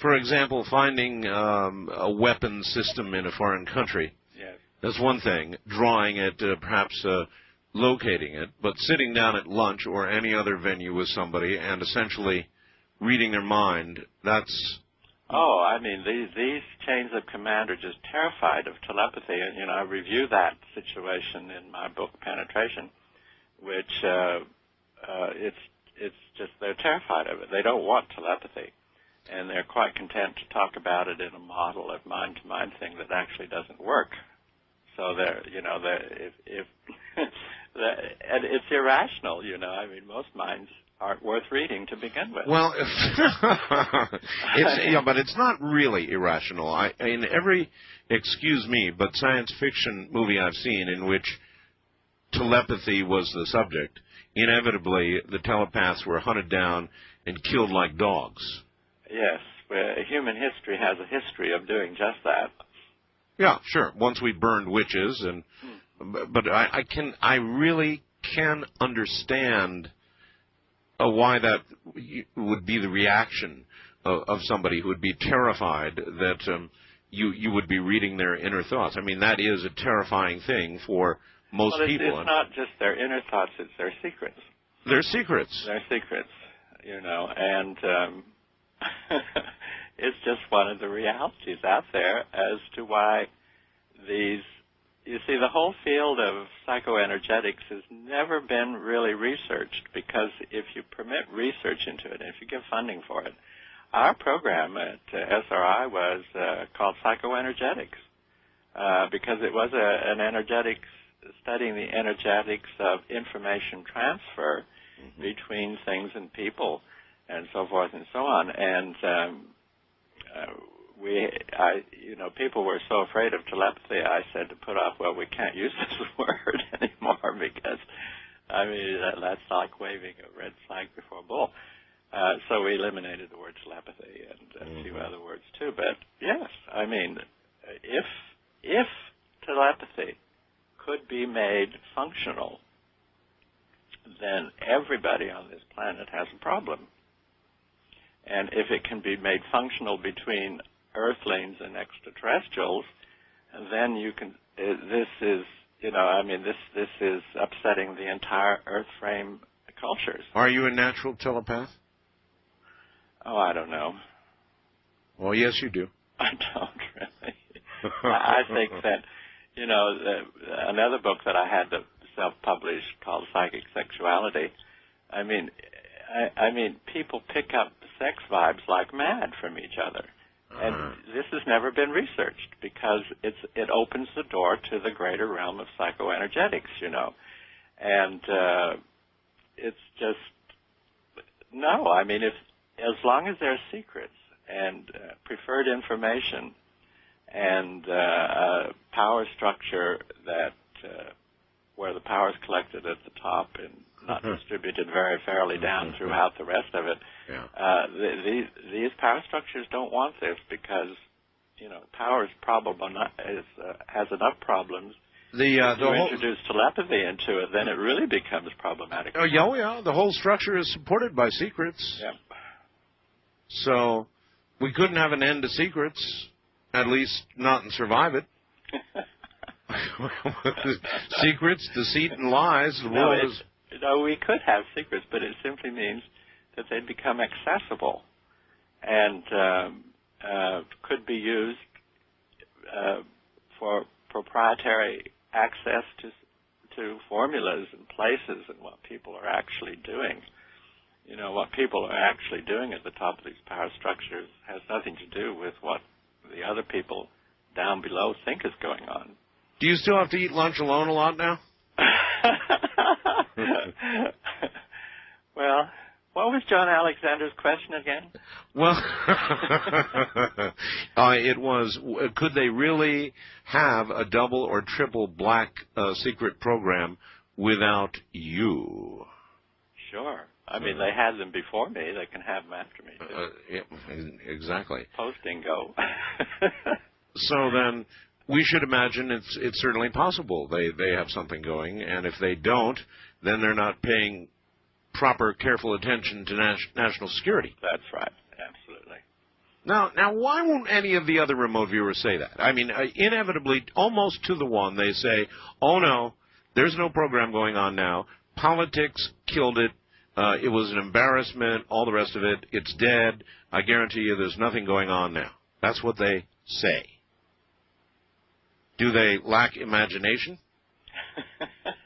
for example, finding um, a weapon system in a foreign country. Yes. That's one thing. Drawing it, uh, perhaps uh, locating it, but sitting down at lunch or any other venue with somebody and essentially reading their mind. That's Oh, I mean, these these chains of command are just terrified of telepathy, and you know, I review that situation in my book Penetration, which uh, uh, it's it's just they're terrified of it. They don't want telepathy, and they're quite content to talk about it in a model of mind-to-mind thing that actually doesn't work. So they're, you know, they're, if if and it's irrational, you know. I mean, most minds aren't worth reading to begin with. Well, it's yeah, but it's not really irrational. I in every excuse me, but science fiction movie I've seen in which telepathy was the subject, inevitably the telepaths were hunted down and killed like dogs. Yes, human history has a history of doing just that. Yeah, sure. Once we burned witches, and hmm. but I, I can I really can understand uh, why that would be the reaction of, of somebody who would be terrified that um, you you would be reading their inner thoughts. I mean, that is a terrifying thing for most well, it's, people. It's not just their inner thoughts; it's their secrets. Their secrets. Their secrets, you know, and um, it's just one of the realities out there as to why these. You see, the whole field of psychoenergetics has never been really researched because if you permit research into it, and if you give funding for it, our program at uh, SRI was uh, called psychoenergetics uh, because it was a, an energetics studying the energetics of information transfer mm-hmm. between things and people and so forth and so on. And um, uh, we, I, you know, people were so afraid of telepathy. I said to Puthoff, well, we can't use this word anymore because, I mean, that, that's like waving a red flag before a bull. Uh, so we eliminated the word telepathy and a mm-hmm. few other words too. But yes, I mean, if if telepathy could be made functional, then everybody on this planet has a problem. And if it can be made functional between Earthlings and extraterrestrials, then you can. Uh, this is, you know, I mean, this this is upsetting the entire Earth frame cultures. Are you a natural telepath? Oh, I don't know. Well, yes, you do. I don't really. I think that, you know, the, another book that I had to self-publish called Psychic Sexuality. I mean, I, I mean, people pick up sex vibes like mad from each other. And uh-huh. this has never been researched because it's it opens the door to the greater realm of psychoenergetics, you know. And uh it's just no, I mean if as long as there are secrets and uh, preferred information and uh, a power structure that uh, where the power is collected at the top and not mm-hmm. distributed very fairly down mm-hmm. throughout the rest of it. Yeah. Uh, the, these these power structures don't want this because you know power is probable not, is, uh, has enough problems. The uh, if you the introduce telepathy into it, then it really becomes problematic. Oh yeah, oh, yeah. The whole structure is supported by secrets. Yep. So we couldn't have an end to secrets, at least not and survive it. secrets, deceit, and lies. The no, world is. No, we could have secrets, but it simply means that they become accessible and um, uh, could be used uh, for proprietary access to to formulas and places and what people are actually doing you know, what people are actually doing at the top of these power structures has nothing to do with what the other people down below think is going on. Do you still have to eat lunch alone a lot now? well, what was John Alexander's question again? Well, uh, it was could they really have a double or triple black uh, secret program without you? Sure. I mean, they had them before me. They can have them after me. Too. Uh, yeah, exactly. Posting go. so then, we should imagine it's it's certainly possible they they have something going, and if they don't, then they're not paying proper, careful attention to nas- national security. That's right. Absolutely. Now, now, why won't any of the other remote viewers say that? I mean, uh, inevitably, almost to the one, they say, "Oh no, there's no program going on now. Politics killed it. Uh, it was an embarrassment, all the rest of it. It's dead. I guarantee you there's nothing going on now. That's what they say. Do they lack imagination?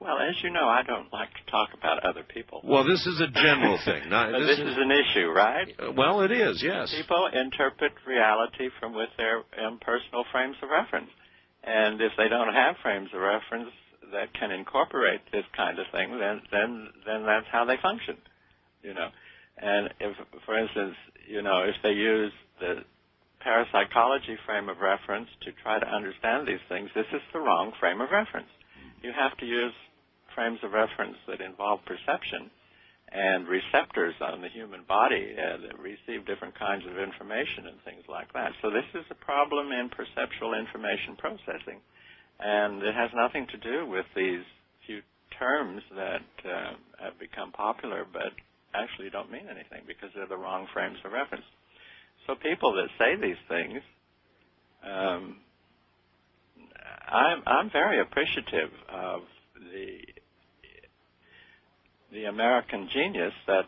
well, as you know, I don't like to talk about other people. Well, this is a general thing. Not, this, this is, is, an issue, right? Well, it is, yes. People interpret reality from with their impersonal frames of reference. And if they don't have frames of reference, that can incorporate this kind of thing, then then then that's how they function, you know. And if, for instance, you know, if they use the parapsychology frame of reference to try to understand these things, this is the wrong frame of reference. You have to use frames of reference that involve perception and receptors on the human body uh, that receive different kinds of information and things like that. So this is a problem in perceptual information processing, and it has nothing to do with these few terms that uh, have become popular, but actually don't mean anything because they're the wrong frames of reference. So people that say these things, um, I'm I'm very appreciative of the the American genius that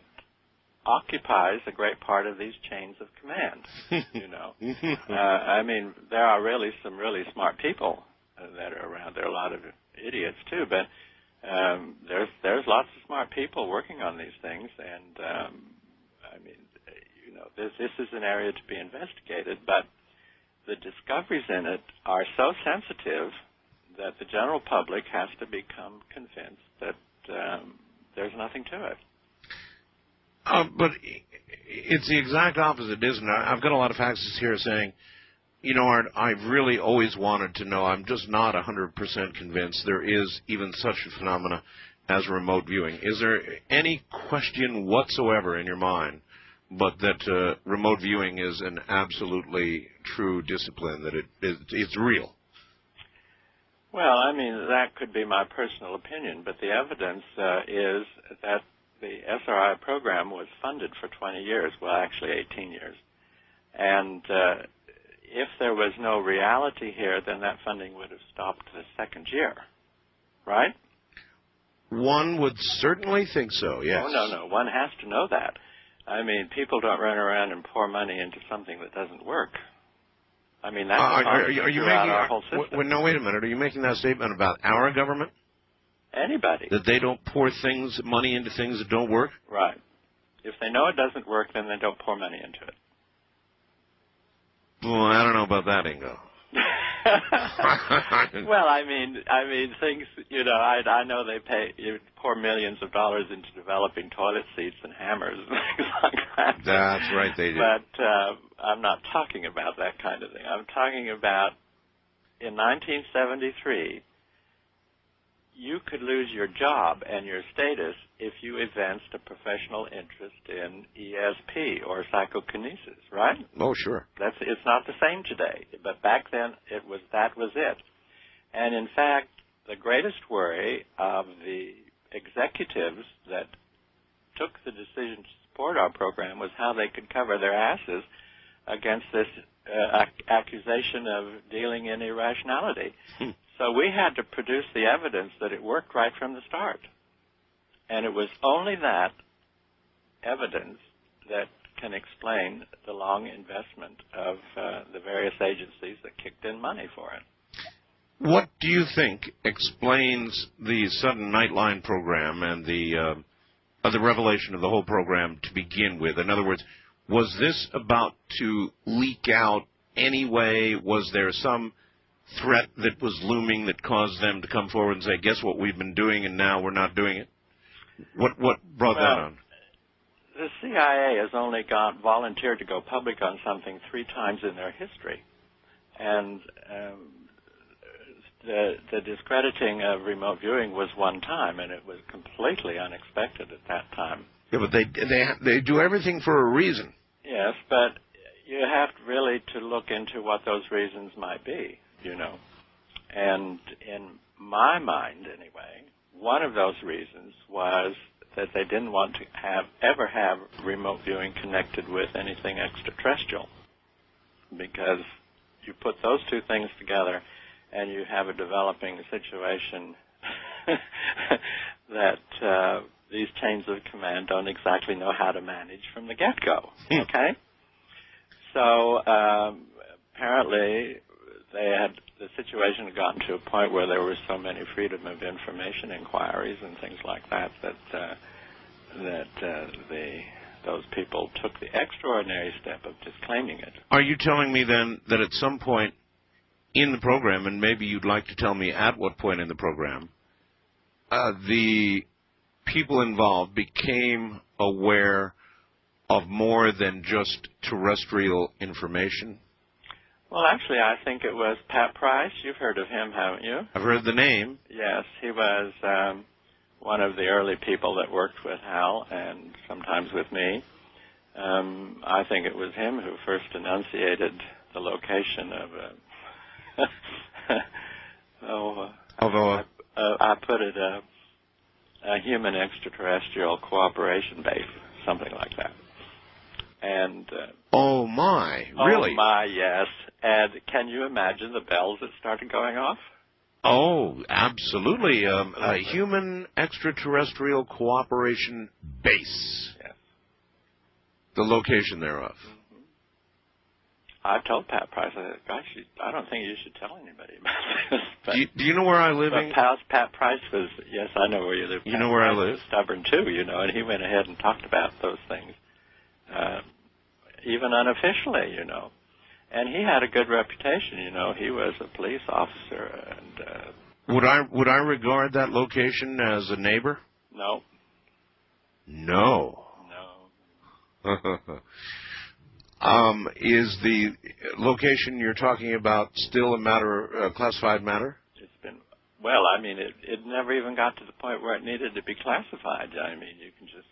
occupies a great part of these chains of command. you know, uh, I mean, there are really some really smart people that are around. There are a lot of idiots too, but um, there's there's lots of smart people working on these things, and um, I mean, you know, this this is an area to be investigated, but the discoveries in it are so sensitive that the general public has to become convinced that um, there's nothing to it. Uh, but it's the exact opposite, isn't it? I've got a lot of faxes here saying, you know, Art, I've really always wanted to know. I'm just not 100% convinced there is even such a phenomena as remote viewing. Is there any question whatsoever in your mind, but that uh, remote viewing is an absolutely true discipline, that it, it it's real? Well, I mean, that could be my personal opinion, but the evidence uh, is that the SRI program was funded for 20 years, well, actually 18 years. And uh, if there was no reality here, then that funding would have stopped the second year, right? One would certainly think so, yes. Oh, no, no. One has to know that. I mean, people don't run around and pour money into something that doesn't work. I mean, that's uh, are, are, are you making our whole system. W- no, wait a minute. Are you making that statement about our government? Anybody. That they don't pour things, money into things that don't work? Right. If they know it doesn't work, then they don't pour money into it. Well, I don't know about that, Ingo. well, I mean, I mean, things. You know, I I know they pay you pour millions of dollars into developing toilet seats and hammers and things like that. That's right, they do. But uh, I'm not talking about that kind of thing. I'm talking about in 1973 you could lose your job and your status if you evinced a professional interest in ESP or psychokinesis, right? Oh, sure. That's it's not the same today, but back then it was that was it. And in fact, the greatest worry of the executives that took the decision to support our program was how they could cover their asses against this uh, ac- accusation of dealing in irrationality. Hmm. So we had to produce the evidence that it worked right from the start. And it was only that evidence that can explain the long investment of uh, the various agencies that kicked in money for it. What do you think explains the sudden Nightline program and the uh, the revelation of the whole program to begin with? In other words, was this about to leak out anyway? Was there some threat that was looming that caused them to come forward and say, "Guess what? We've been doing, and now we're not doing it." What what brought well, that on? The CIA has only got volunteered to go public on something three times in their history, and um, the the discrediting of remote viewing was one time, and it was completely unexpected at that time. Yeah, but they they they do everything for a reason. Yes, but you have really to look into what those reasons might be you know. And in my mind, anyway, one of those reasons was that they didn't want to have ever have remote viewing connected with anything extraterrestrial, because you put those two things together, and you have a developing situation that uh, these chains of command don't exactly know how to manage from the get-go. Hmm. okay, so um, apparently they had the situation had gotten to a point where there were so many freedom of information inquiries and things like that that uh, that uh, the those people took the extraordinary step of disclaiming it. Are you telling me then that at some point in the program, and maybe you'd like to tell me at what point in the program, uh, the people involved became aware of more than just terrestrial information? Well, actually, I think it was Pat Price. You've heard of him, haven't you? I've heard the name. Yes, he was um, one of the early people that worked with Hal and sometimes with me. Um, I think it was him who first enunciated the location of. Uh, oh, uh, Although, I, uh, I put it a, a human extraterrestrial cooperation base, something like that. And uh, oh my, really? Oh my, yes. And can you imagine the bells that started going off? Oh, absolutely. Um, a human extraterrestrial cooperation base. Yes. The location thereof. I've told Pat Price, I said, gosh, you, I don't think you should tell anybody about this. But, Do you, do you know where I live? but Pat, Pat Price was, yes, I know where you live. You Pat know where I live? was stubborn too, you know, and he went ahead and talked about those things, uh, even unofficially, you know. And he had a good reputation, you know. He was a police officer, and uh, Would I would I regard that location as a neighbor? no, No. no, um, is the location you're talking about still a matter, uh, classified matter? it's been well. I mean, it it never even got to the point where it needed to be classified. I mean, you can just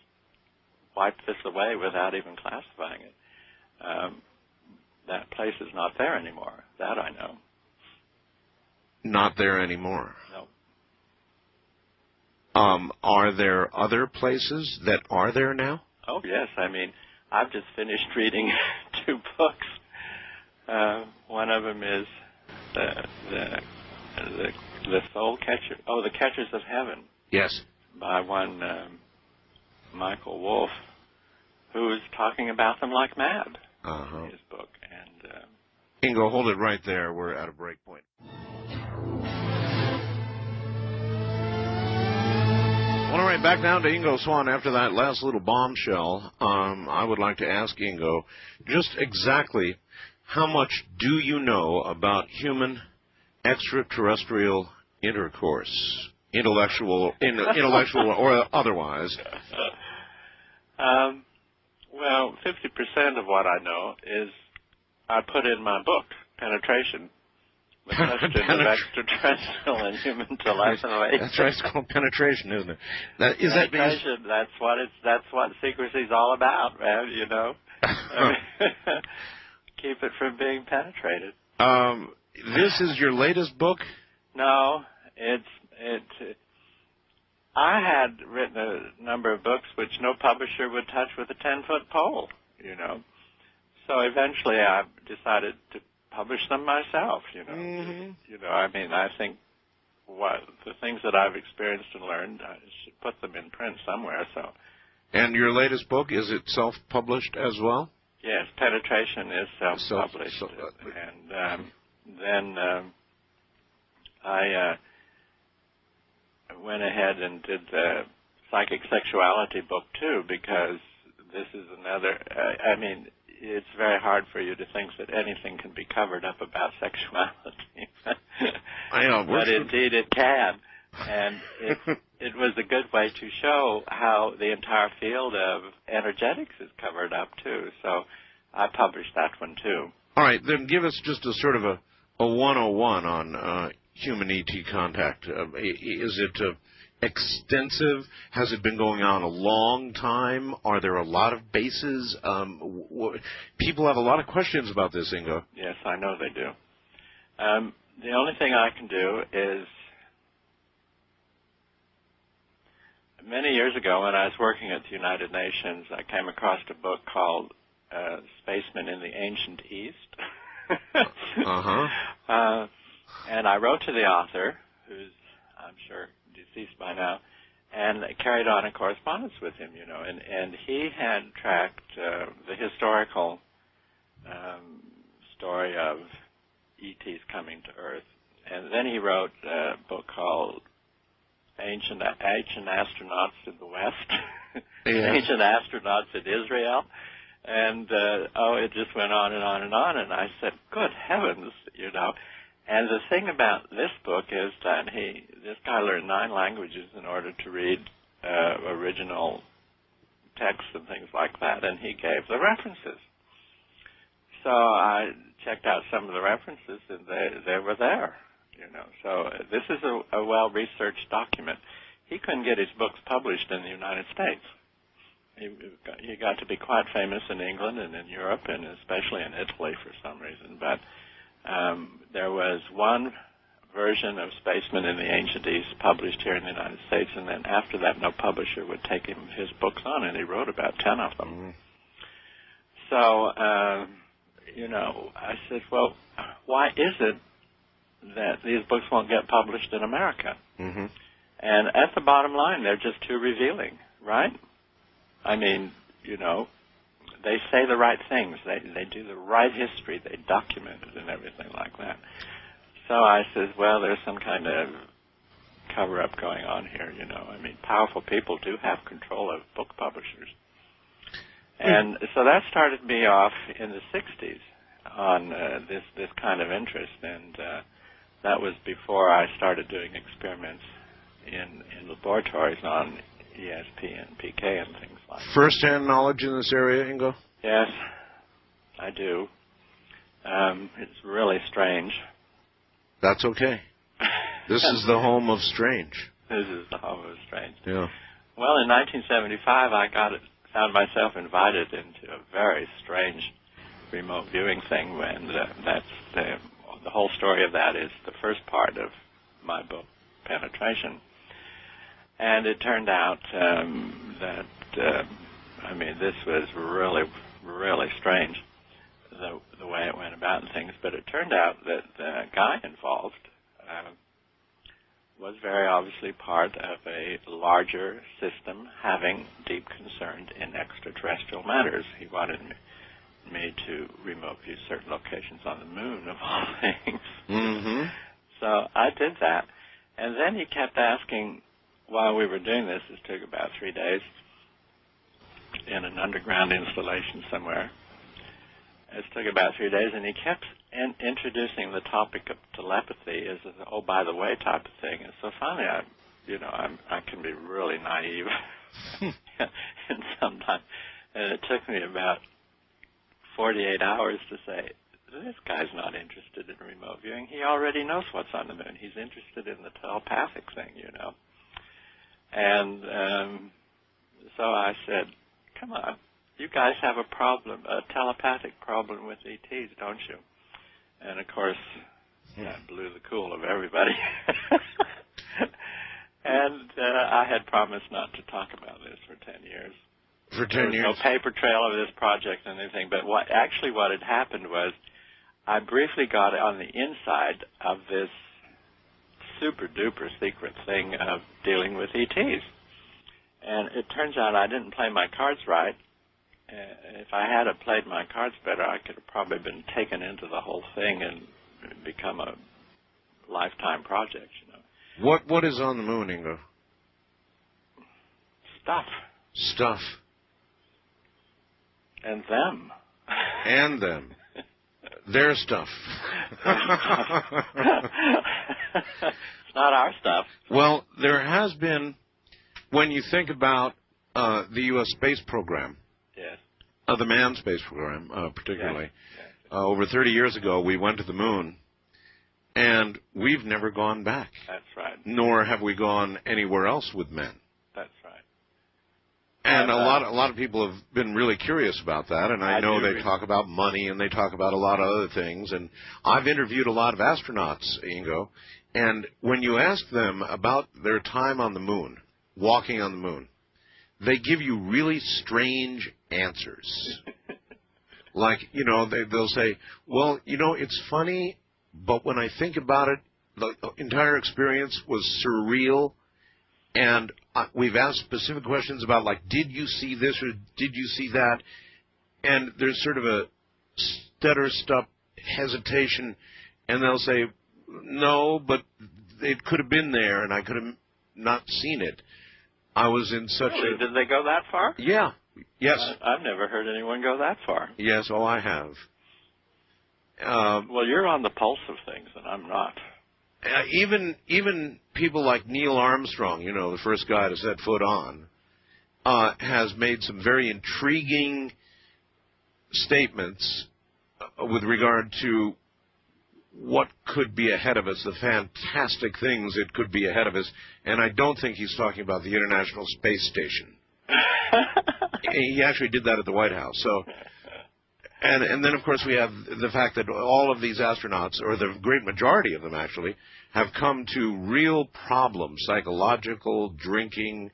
wipe this away without even classifying it. Um, that place is not there anymore. That I know. Not there anymore. No. Um, are there other places that are there now? Oh yes, I mean, I've just finished reading two books. Uh, one of them is the the the, the Soul Catcher. Oh, the Catchers of Heaven Yes. by one um, Michael Wolf, who's talking about them like mad Uh huh. his book. And uh, Ingo, hold it right there. We're at a break point. All right, back down to Ingo Swann after that last little bombshell. Um, I would like to ask Ingo just exactly how much do you know about human extraterrestrial intercourse, intellectual, in, intellectual or otherwise? um, well, fifty percent of what I know is I put in my book, Penetration. The question of extraterrestrial and human telepathy. That's right. It's called penetration, isn't it? That, is that because, that's what it's that's what secrecy's all about, man, you know. Keep it from being penetrated. um, this is your latest book? No, it's it. I had written a number of books which no publisher would touch with a ten foot pole, you know. So eventually, I decided to publish them myself. You know, Mhm. you know. I mean, I think what the things that I've experienced and learned, I should put them in print somewhere. So And your latest book, is it self-published as well? yes, penetration is self-published, Self- so- and um, then um, I. Uh, went ahead and did the psychic sexuality book too because this is another uh, I mean it's very hard for you to think that anything can be covered up about sexuality. I know. but indeed it can. And it it was a good way to show how the entire field of energetics is covered up too. So I published that one too. All right, then give us just a sort of a, a 101 on uh, human ET contact? Uh, is it uh, extensive? Has it been going on a long time? Are there a lot of bases? Um, people have a lot of questions about this, Ingo. Yes, I know they do. Um, the only thing I can do is many years ago when I was working at the United Nations, I came across a book called uh, Spacemen in the Ancient East. Uh-huh. Uh, and I wrote to the author, who's I'm sure deceased by now, and carried on a correspondence with him, you know, and, and he had tracked uh, the historical um, story of ETs coming to Earth. And then he wrote a book called Ancient, Ancient Astronauts in the West, Yeah. Ancient Astronauts in Israel. And, uh, oh, it just went on and on and on. And I said, good heavens, you know. And the thing about this book is that he, this guy learned nine languages in order to read uh, original texts and things like that, and he gave the references. So I checked out some of the references, and they they were there. You know, so this is a, a well-researched document. He couldn't get his books published in the United States. He, he got to be quite famous in England and in Europe, and especially in Italy for some reason. But um, there was one version of Spacemen in the Ancient East published here in the United States, and then after that, no publisher would take him his books on, and he wrote about ten of them. Mm. So, uh, you know, I said, well, why is it that these books won't get published in America? Mm-hmm. And at the bottom line, they're just too revealing, right? I mean, you know, they say the right things. They they do the right history. They document it and everything like that. So I says, well, there's some kind of cover up going on here. You know, I mean, powerful people do have control of book publishers, and so that started me off in the '60s on uh, this this kind of interest, and uh, that was before I started doing experiments in in laboratories on ESP and PK and things like that. First-hand knowledge in this area, Ingo? Yes, I do. Um, it's really strange. That's okay. This is the home of strange. This is the home of strange. Yeah. Well, in 1975, I got it, found myself invited into a very strange remote viewing thing. When uh, that's the the whole story of that is the first part of my book, Penetration. And it turned out um, that uh, I mean this was really really strange the the way it went about and things. But it turned out that the guy involved. Uh, was very obviously part of a larger system having deep concern in extraterrestrial matters. He wanted me, me to remote view certain locations on the moon, of all things. Mm-hmm. So I did that. And then he kept asking, while we were doing this, it took about three days, in an underground installation somewhere. It took about three days, and he kept in, introducing the topic of telepathy as an oh by the way type of thing. And so finally, I, you know, I'm, I can be really naive, and sometimes, and it took me about 48 hours to say this guy's not interested in remote viewing. He already knows what's on the moon. He's interested in the telepathic thing, you know. And um, so I said, "Come on, you guys have a problem, a telepathic problem with ETs, don't you?" And of course, that blew the cool of everybody. and uh, I had promised not to talk about this for ten years. For There ten was years. no paper trail of this project and anything. But what actually what had happened was, I briefly got on the inside of this super duper secret thing of dealing with ETs. And it turns out I didn't play my cards right. Uh, if I had have played my cards better, I could have probably been taken into the whole thing and become a lifetime project. You know, What What is on the moon, Ingo? stuff Stuff. and them. And them. Their stuff. it's not our stuff. well, there has been, when you think about uh, the U.S. space program, Yes. uh, the manned space program, uh, particularly, Yes. uh, over 30 years ago, we went to the moon, and we've never gone back, That's right. nor have we gone anywhere else with men. And a Uh, lot, a lot of people have been really curious about that, and I, I know they read- talk about money and they talk about a lot of other things. And I've interviewed a lot of astronauts, Ingo, and when you ask them about their time on the moon, walking on the moon, they give you really strange answers. like, you know, they, they'll say, "Well, you know, it's funny, but when I think about it, the entire experience was surreal." and we've asked specific questions about like did you see this or did you see that and there's sort of a stutter stop hesitation and they'll say no but it could have been there and i could have not seen it i was in such Really? a Did they go that far? yeah yes I, I've never heard anyone go that far. yes oh i have um, Well, you're on the pulse of things, and I'm not. Uh, even even people like Neil Armstrong, you know, the first guy to set foot on, uh, has made some very intriguing statements uh, with regard to what could be ahead of us, the fantastic things that could be ahead of us, and I don't think he's talking about the International Space Station. he actually did that at the White House. So, and and then of course we have the fact that all of these astronauts, or the great majority of them actually, have come to real problems, psychological, drinking,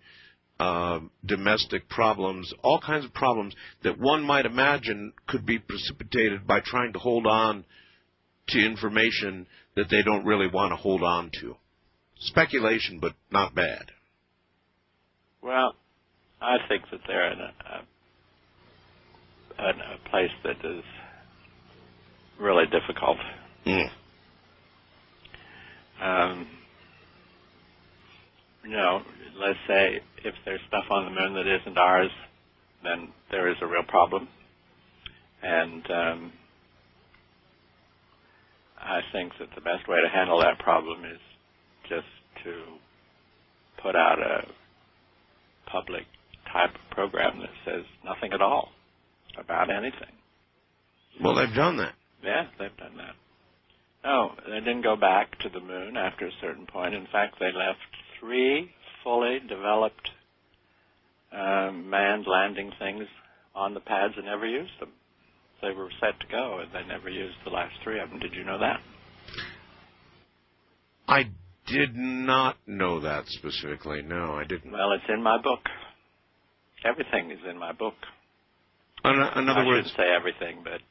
uh, domestic problems, all kinds of problems that one might imagine could be precipitated by trying to hold on to information that they don't really want to hold on to. Speculation, but not bad. Well, I think that they're in a, a, a place that is really difficult. Mm. Um, you know, let's say if there's stuff on the moon that isn't ours, then there is a real problem. And um, I think that the best way to handle that problem is just to put out a public type of program that says nothing at all about anything. Well, they've done that. Yeah, they've done that. No, they didn't go back to the moon after a certain point. In fact, they left three fully developed um, manned landing things on the pads and never used them. They were set to go, and they never used the last three of them. Did you know that? I did not know that specifically. No, I didn't. Well, it's in my book. Everything is in my book. In, in other I words, say everything, but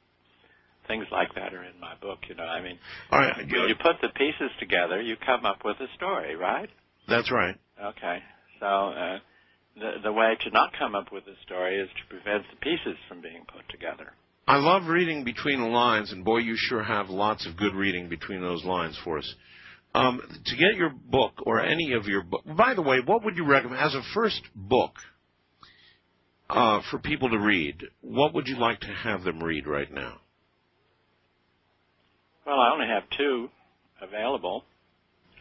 things like that are in my book. You know, I mean, all right, when you put the pieces together, you come up with a story, right? that's right. Okay. So uh, the the way to not come up with a story is to prevent the pieces from being put together. I love reading between the lines, and boy, you sure have lots of good reading between those lines for us. Um, to get your book or any of your book, by the way, what would you recommend as a first book uh, for people to read? What would you like to have them read right now? Well, I only have two available,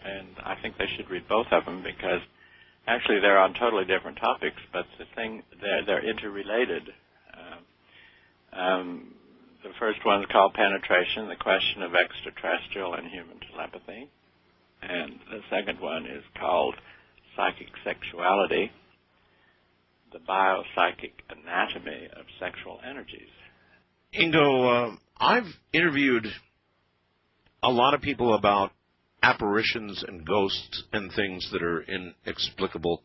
and I think they should read both of them because actually they're on totally different topics, but the thing they're, they're interrelated. Um, um, the first one's called Penetration: The Question of Extraterrestrial and Human Telepathy, and the second one is called Psychic Sexuality: The Biopsychic Anatomy of Sexual Energies. Ingo, uh, I've interviewed a lot of people about apparitions and ghosts and things that are inexplicable.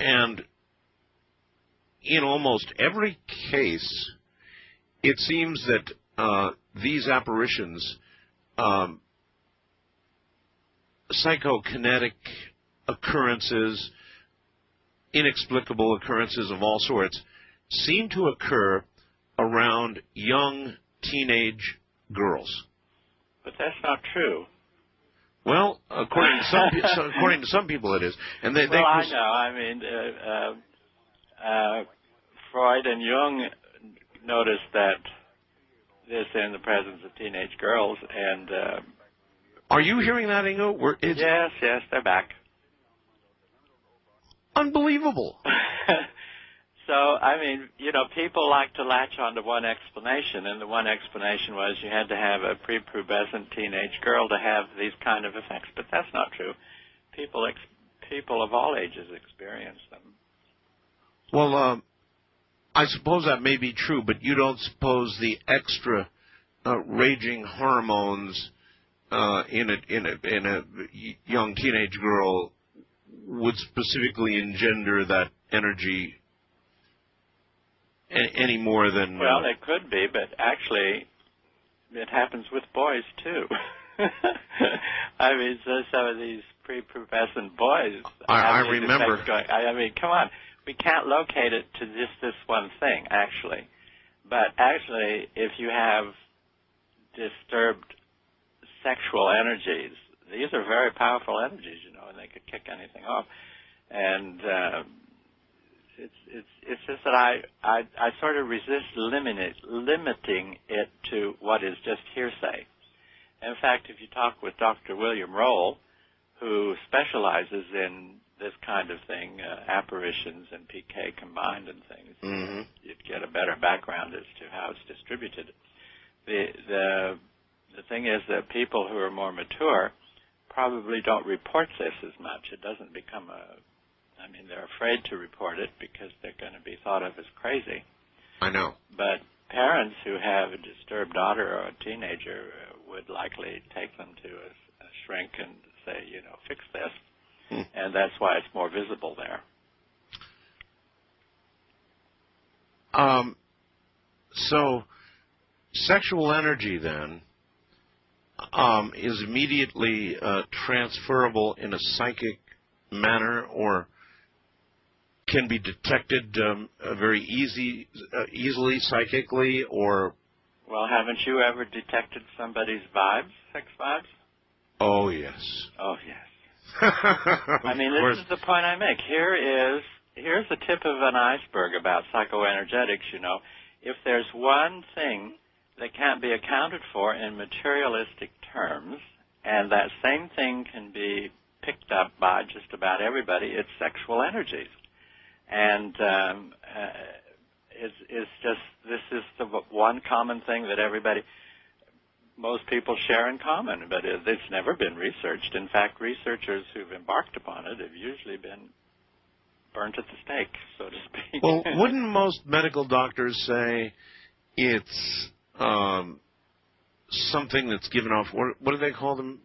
And in almost every case, it seems that uh, these apparitions, um, psychokinetic occurrences, inexplicable occurrences of all sorts, seem to occur around young teenage girls. But that's not true. Well, according to some so according to some people, it is, and they. they well, I know. I mean, uh, uh, uh, Freud and Jung noticed that this in the presence of teenage girls, and uh, Are you hearing that, Ingo? We're, yes, yes, they're back. unbelievable. so, I mean, you know, people like to latch onto one explanation, and the one explanation was you had to have a prepubescent teenage girl to have these kind of effects, but that's not true. People, ex- people of all ages experience them. Well, um, I suppose that may be true, but you don't suppose the extra uh, raging hormones uh, in a in a in a young teenage girl would specifically engender that energy any more than Well, uh, it could be, but actually, it happens with boys too. I mean, so some of these prepubescent boys. I- I remember. Going, I, I mean, come on, we can't locate it to just this one thing, actually. But actually, if you have disturbed sexual energies, these are very powerful energies, you know, and they could kick anything off. And uh, it's it's it's just that I I, I sort of resist limiting it, limiting it to what is just hearsay, In fact, if you talk with Dr. William Roll, who specializes in this kind of thing, uh, apparitions and PK combined and things, Mm-hmm. you'd get a better background as to how it's distributed. The the the thing is that people who are more mature probably don't report this as much. It doesn't become a I mean, they're afraid to report it because they're going to be thought of as crazy. I know. But parents who have a disturbed daughter or a teenager would likely take them to a, a shrink and say, you know, fix this. Hmm. And that's why it's more visible there. Um, so, sexual energy then um, is immediately uh, transferable in a psychic manner, or can be detected um, uh, very easy, uh, easily psychically, or Well, haven't you ever detected somebody's vibes, sex vibes? oh yes. Oh, yes. I I mean, this is the point I make. Here is here's the tip of an iceberg about psychoenergetics. You know, if there's one thing that can't be accounted for in materialistic terms, and that same thing can be picked up by just about everybody, it's sexual energies. And um, uh, it's, it's just this is the one common thing that everybody most people share in common, but it, it's never been researched. In fact, researchers who've embarked upon it have usually been burnt at the stake, so to speak. Well, wouldn't most medical doctors say it's um, something that's given off? What, what do they call them?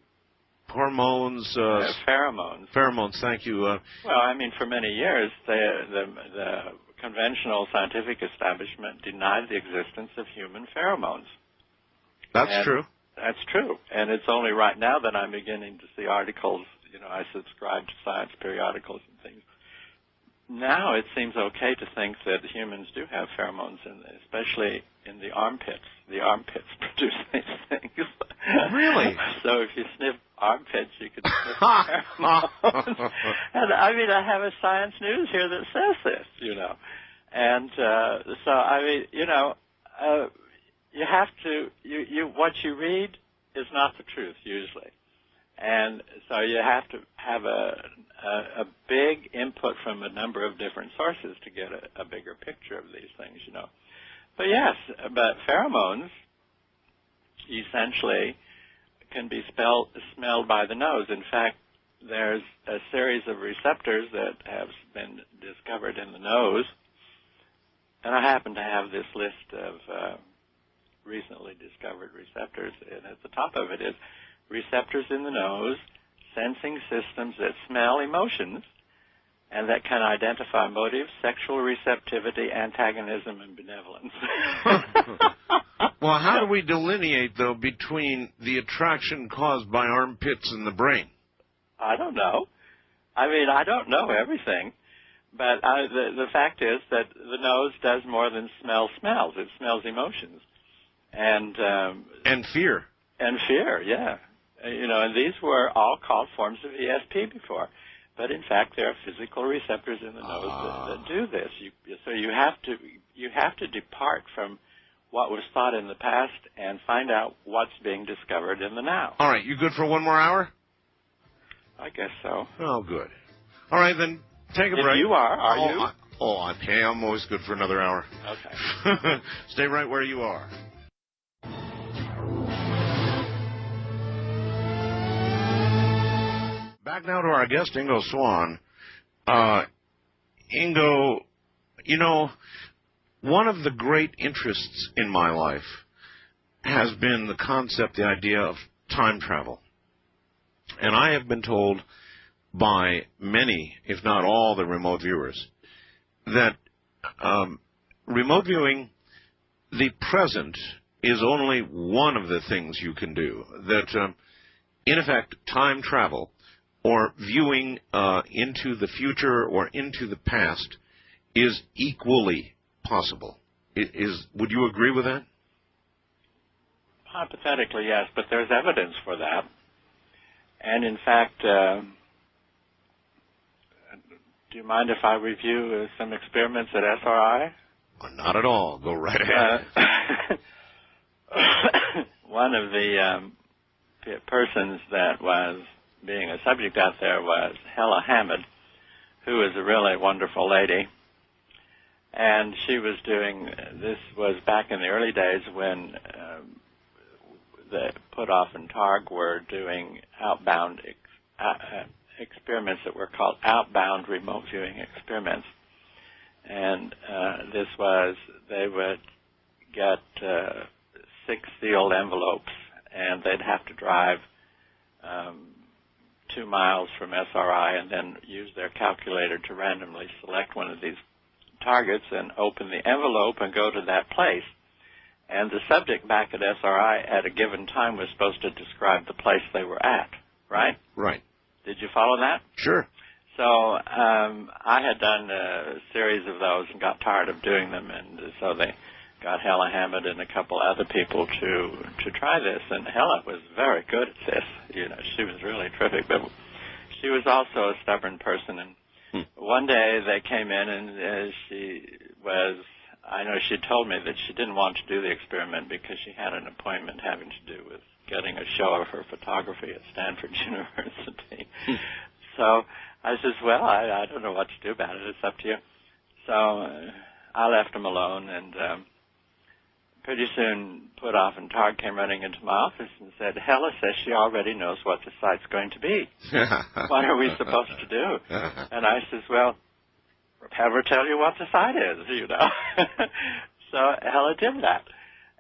Hormones, uh, Uh, pheromones. pheromones. Thank you. Uh, Well, I mean, for many years, the, the, the conventional scientific establishment denied the existence of human pheromones. that's And- true. That's true, and it's only right now that I'm beginning to see articles. You know, I subscribe to science periodicals and things. Now it seems okay to think that humans do have pheromones, in, especially in the armpits. The armpits produce these things. Really? so if you sniff armpits, you sniff and I mean, I have a Science News here that says this. You know, and uh, so I mean, you know. Uh, you have to you you what you read is not the truth usually and so you have to have a a, a big input from a number of different sources to get a, a bigger picture of these things you know but yes but pheromones essentially can be spelled, smelled by the nose. In fact there's a series of receptors that have been discovered in the nose. And I happen to have this list of uh, recently discovered receptors, and at the top of it is receptors in the nose, sensing systems that smell emotions, and that can identify motives, sexual receptivity, antagonism, and benevolence. Well, how do we delineate though between the attraction caused by armpits and the brain? I don't know. I mean, I don't know everything, but I, the the fact is that the nose does more than smell smells. It smells emotions, and um, And fear. and fear. Yeah, you know, and these were all called forms of ESP before, but in fact, there are physical receptors in the nose that, that ah. do this. You, so you have to you have to depart from what was thought in the past and find out what's being discovered in the now. All right, you good for one more hour? I guess so. Oh, good. All right, then take a If break. you are, are oh, you? I, oh, I'm, hey, I'm always good for another hour. Okay. Stay right where you are. Back now to our guest, Ingo Swann. Uh, Ingo, you know, one of the great interests in my life has been the concept, the idea of time travel. And I have been told by many, if not all, the remote viewers that um, remote viewing, the present, is only one of the things you can do. That, um, in effect, time travel or viewing uh, into the future or into the past is equally possible. Is would you agree with that? Hypothetically, yes, but there's evidence for that. And in fact, uh, do you mind if I review uh, some experiments at SRI? Well, not at all. Go right ahead. Uh, one of the um, persons that was being a subject out there was Hella Hammid, who is a really wonderful lady. And she was doing, this was back in the early days when um, the Puthoff and Targ were doing outbound ex, uh, uh, experiments that were called outbound remote viewing experiments. And uh, this was, they would get uh, six sealed envelopes and they'd have to drive um, two miles from SRI and then use their calculator to randomly select one of these targets and open the envelope and go to that place. And the subject back at SRI at a given time was supposed to describe the place they were at, right? Right. Did you follow that? Sure. So um, I had done a series of those and got tired of doing them, and so they got Hella Hammid and a couple other people to to try this. And Hella was very good at this. You know, she was really terrific, but she was also a stubborn person. And Hmm. one day they came in, and uh, she was. I know she told me that she didn't want to do the experiment because she had an appointment having to do with getting a show of her photography at Stanford University. so I says, well, I, I don't know what to do about it. It's up to you. So uh, I left them alone, and um, pretty soon Puthoff and Targ came running into my office and said, Hella says she already knows what the site's going to be. What are we supposed to do? And I says, well, have her tell you what the site is, you know. so Hella did that,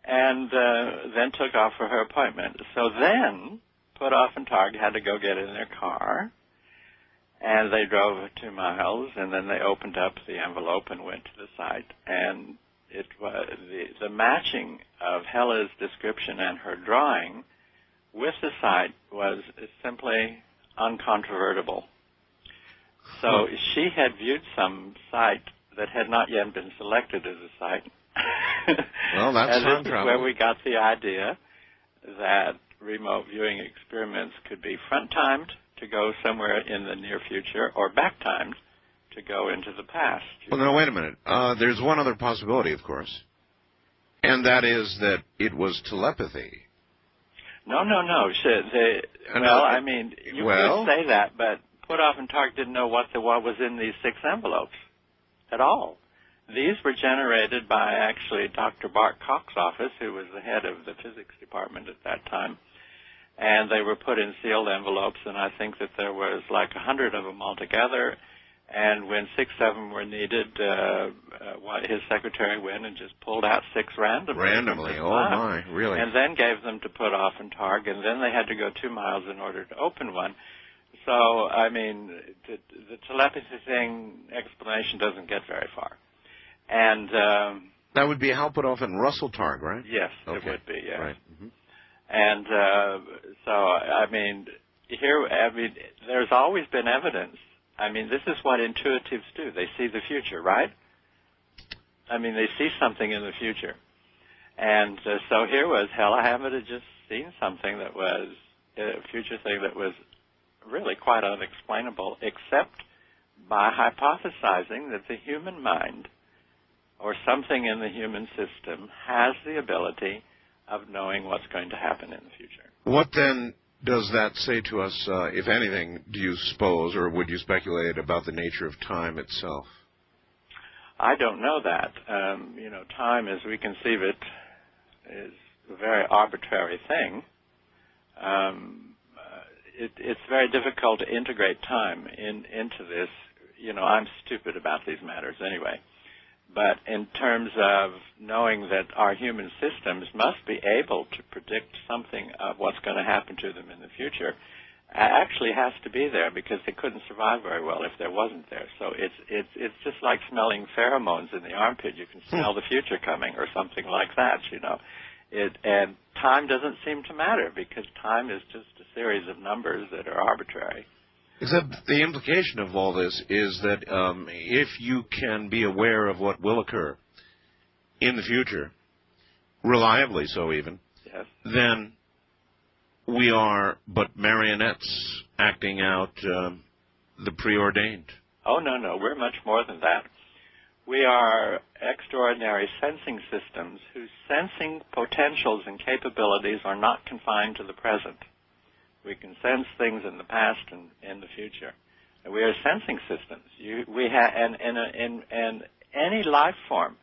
and uh, then took off for her appointment. So then Puthoff and Targ had to go get in their car, and they drove two miles, and then they opened up the envelope and went to the site, and it was the, the matching of Hella's description and her drawing with the site was simply uncontrovertible. So she had viewed some site that had not yet been selected as a site. Well, that's and this is where we got the idea that remote viewing experiments could be front timed to go somewhere in the near future or back timed to go into the past. Well, now wait a minute. Uh, there's one other possibility, of course, and that is that it was telepathy. No, no, no. Shit, they, well, I mean, you well- could say that, but Puthoff and Targ didn't know what the what was in these six envelopes at all. These were generated by actually Dr. Bart Cox's office, who was the head of the physics department at that time. And they were put in sealed envelopes, and I think that there was like a hundred of them altogether. And when six of them were needed, uh, uh, what, his secretary went and just pulled out six randomly. Randomly. Oh slot my, really? and then gave them to Puthoff and Targ, and then they had to go two miles in order to open one. So, I mean, the, the telepathy thing explanation doesn't get very far. And um, that would be Hal Puthoff and Russell Targ, right? yes, Okay. it would be. Yes. Right. hmm And uh, so, I mean, here, I mean, there's always been evidence. I mean, this is what intuitives do. They see the future, right? I mean, they see something in the future. And uh, so here was Hella Hammid had just seen something that was a future thing that was really quite unexplainable, except by hypothesizing that the human mind or something in the human system has the ability of knowing what's going to happen in the future. What then does that say to us, uh, if anything, do you suppose, or would you speculate about the nature of time itself? I don't know that. Um, you know, time as we conceive it is a very arbitrary thing. Um, uh, it, it's very difficult to integrate time in, into this. You know, I'm stupid about these matters anyway. But in terms of knowing that our human systems must be able to predict something of what's going to happen to them in the future, actually has to be there because they couldn't survive very well if there wasn't there. So it's it's it's just like smelling pheromones in the armpit. You can hmm. smell the future coming or something like that, you know. It and time doesn't seem to matter because time is just a series of numbers that are arbitrary. Except the implication of all this is that um, if you can be aware of what will occur in the future, reliably so even, Yes. then we are but marionettes acting out um, the preordained. Oh no, no, we're much more than that. We are extraordinary sensing systems whose sensing potentials and capabilities are not confined to the present. We can sense things in the past and in the future. And we are sensing systems. You, we have, and, and, and, and any life form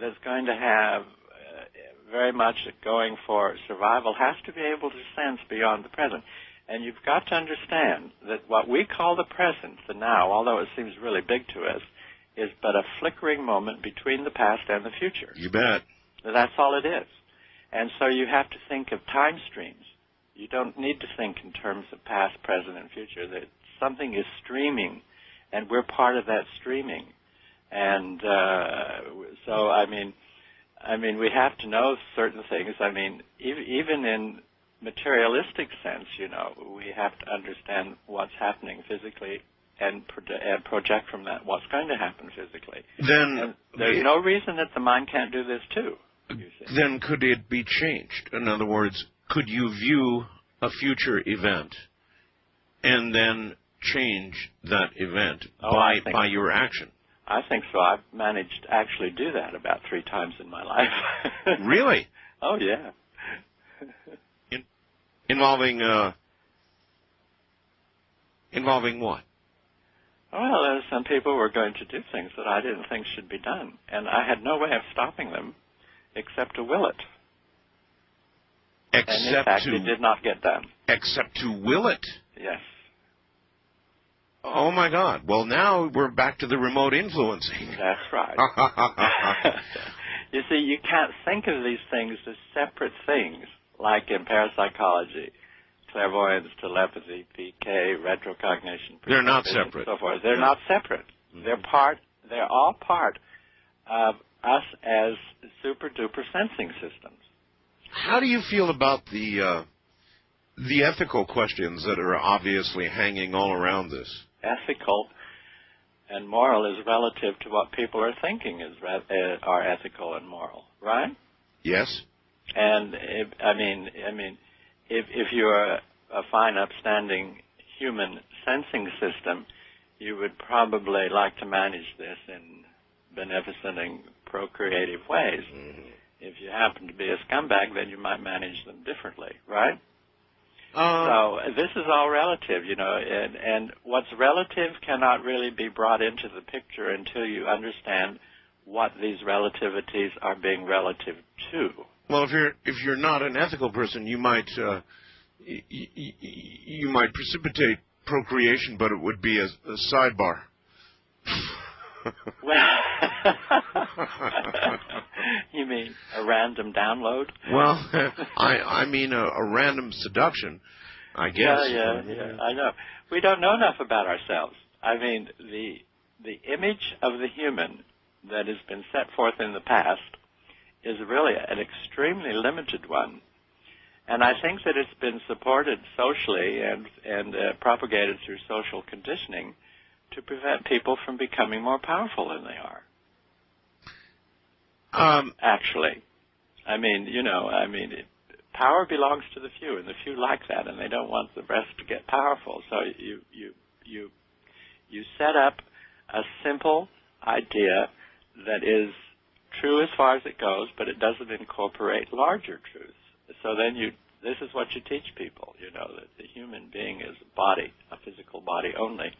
that's going to have uh, very much going for survival has to be able to sense beyond the present. And you've got to understand that what we call the present, the now, although it seems really big to us, is but a flickering moment between the past and the future. You bet. That's all it is. And so you have to think of time streams. You don't need to think in terms of past, present, and future. That something is streaming, and we're part of that streaming. And uh, so, I mean, I mean, we have to know certain things. I mean, even in materialistic sense, you know, we have to understand what's happening physically and, and project from that what's going to happen physically. Then and there's no reason that the mind can't do this too. Then could it be changed? In other words, could you view a future event and then change that event oh, by by your action? I think so. I've managed to actually do that about three times in my life. really? Oh yeah. In, involving uh, involving what? Well, uh, some people were going to do things that I didn't think should be done, and I had no way of stopping them except to will it. Except and in fact, to it did not get done. Except to will it. Yes. Oh my God! Well, now we're back to the remote influencing. That's right. you see, you can't think of these things as separate things, like in parapsychology, clairvoyance, telepathy, PK, retrocognition. They're not separate. So forth. They're not separate. Mm-hmm. They're part. They're all part of us as super duper sensing systems. How do you feel about the uh, the ethical questions that are obviously hanging all around this? Ethical and moral is relative to what people are thinking is uh, are ethical and moral, right? Yes. And if, I mean, I mean, if if you're a, a fine, upstanding human sensing system, you would probably like to manage this in beneficent and procreative ways. Mm-hmm. If you happen to be a scumbag, then you might manage them differently, right? Uh, so this is all relative, you know, and, and what's relative cannot really be brought into the picture until you understand what these relativities are being relative to. Well, if you're if you're not an ethical person, you might uh, y- y- you might precipitate procreation, but it would be a, a sidebar. Well, you mean a random download? Well, I I mean a, a random seduction, I guess. Yeah, yeah, yeah. I know. We don't know enough about ourselves. I mean, the the image of the human that has been set forth in the past is really an extremely limited one. And I think that it's been supported socially and and uh, propagated through social conditioning to prevent people from becoming more powerful than they are. Um, Actually, I mean, you know, I mean, it, power belongs to the few, and the few like that, and they don't want the rest to get powerful. So you you you you set up a simple idea that is true as far as it goes, but it doesn't incorporate larger truths. So then you this is what you teach people, you know, that the human being is a body, a physical body only.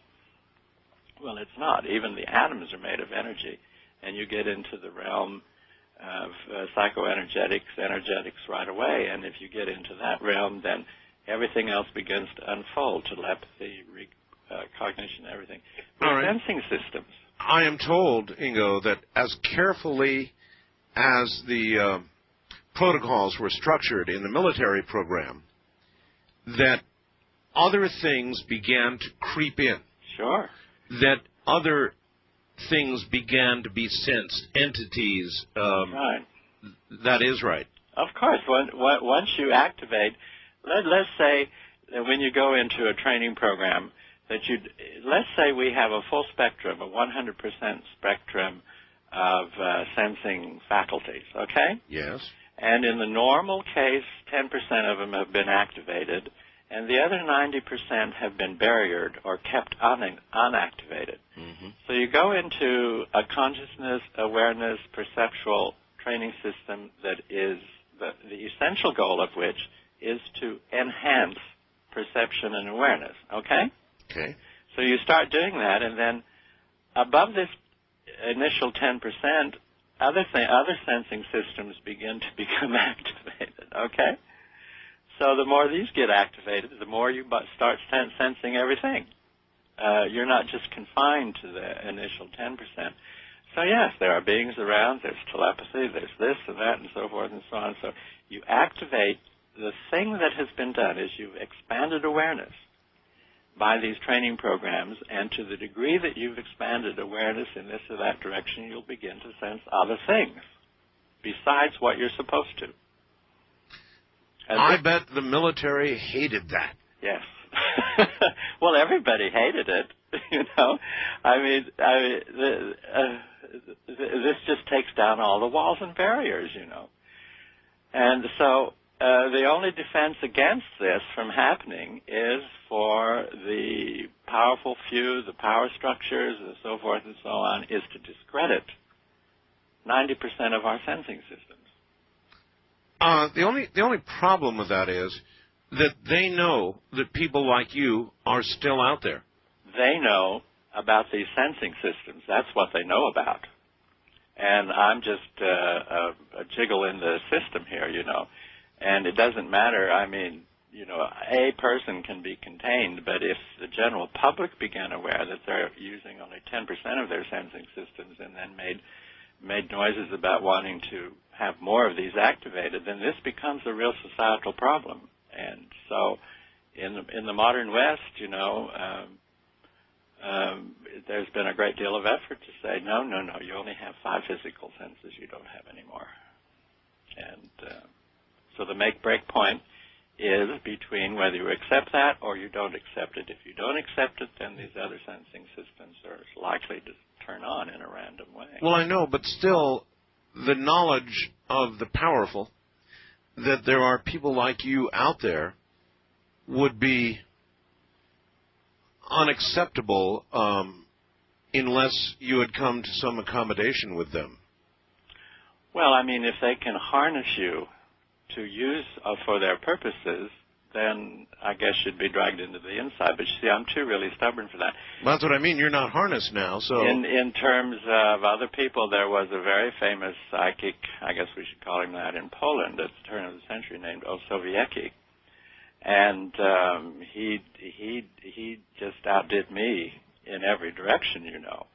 Well, it's not. Even the atoms are made of energy, and you get into the realm of uh, psychoenergetics, energetics right away. And if you get into that realm, then everything else begins to unfold: telepathy, re- uh, cognition, everything. We're right. sensing systems. I am told, Ingo, that as carefully as the uh, protocols were structured in the military program, that other things began to creep in. Sure that other things began to be sensed, entities. Um, right. That is right. Of course. When, once you activate, let, let's say that when you go into a training program, that you let's say we have a full spectrum, a 100% spectrum of uh, sensing faculties. Okay. Yes. And in the normal case, 10% of them have been activated and the other 90% have been barriered or kept un- unactivated. Mm-hmm. So you go into a consciousness, awareness, perceptual training system that is the, the essential goal of which is to enhance perception and awareness. Okay? Okay. So you start doing that, and then above this initial 10%, other th- other sensing systems begin to become activated. Okay? So the more these get activated, the more you start sensing everything. Uh, you're not just confined to the initial 10%. So yes, there are beings around, there's telepathy, there's this and that and so forth and so on. So you activate the thing that has been done is you've expanded awareness by these training programs, and to the degree that you've expanded awareness in this or that direction, you'll begin to sense other things besides what you're supposed to. And I bet the military hated that. Yes. well, everybody hated it. You know, I mean, I mean, the, uh, this just takes down all the walls and barriers. You know, and so uh, the only defense against this from happening is for the powerful few, the power structures, and so forth and so on, is to discredit 90% of our sensing systems. Uh, the only the only problem with that is that they know that people like you are still out there. They know about these sensing systems. That's what they know about. And I'm just uh, a, a jiggle in the system here, you know. And it doesn't matter. I mean, you know, a person can be contained, but if the general public began aware that they're using only 10% of their sensing systems and then made made noises about wanting to have more of these activated, then this becomes a real societal problem. And so, in the, in the modern West, you know, um, um, there's been a great deal of effort to say, no, no, no, you only have five physical senses, you don't have any more. And uh, so the make break point is between whether you accept that or you don't accept it. If you don't accept it, then these other sensing systems are likely to turn on in a random way. Well, I know, but still, the knowledge of the powerful that there are people like you out there would be unacceptable um, unless you had come to some accommodation with them. Well, I mean, if they can harness you to use uh, for their purposes, then I guess you'd be dragged into the inside. But you see, I'm too really stubborn for that. Well, that's what I mean. You're not harnessed now, so. In in terms of other people, there was a very famous psychic. I guess we should call him that in Poland at the turn of the century, named Ossowiecki, and um, he he he just outdid me in every direction, you know.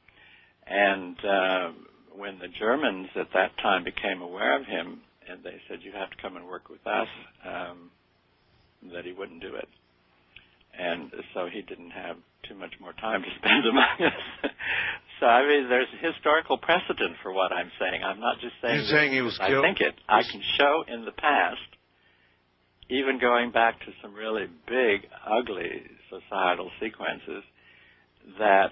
And uh, when the Germans at that time became aware of him, and they said, "You have to come and work with us," um, that he wouldn't do it. And so he didn't have too much more time to spend among us. so I mean, there's historical precedent for what I'm saying. I'm not just saying. You're saying he was I killed. I think it. I can show in the past, even going back to some really big, ugly societal sequences, that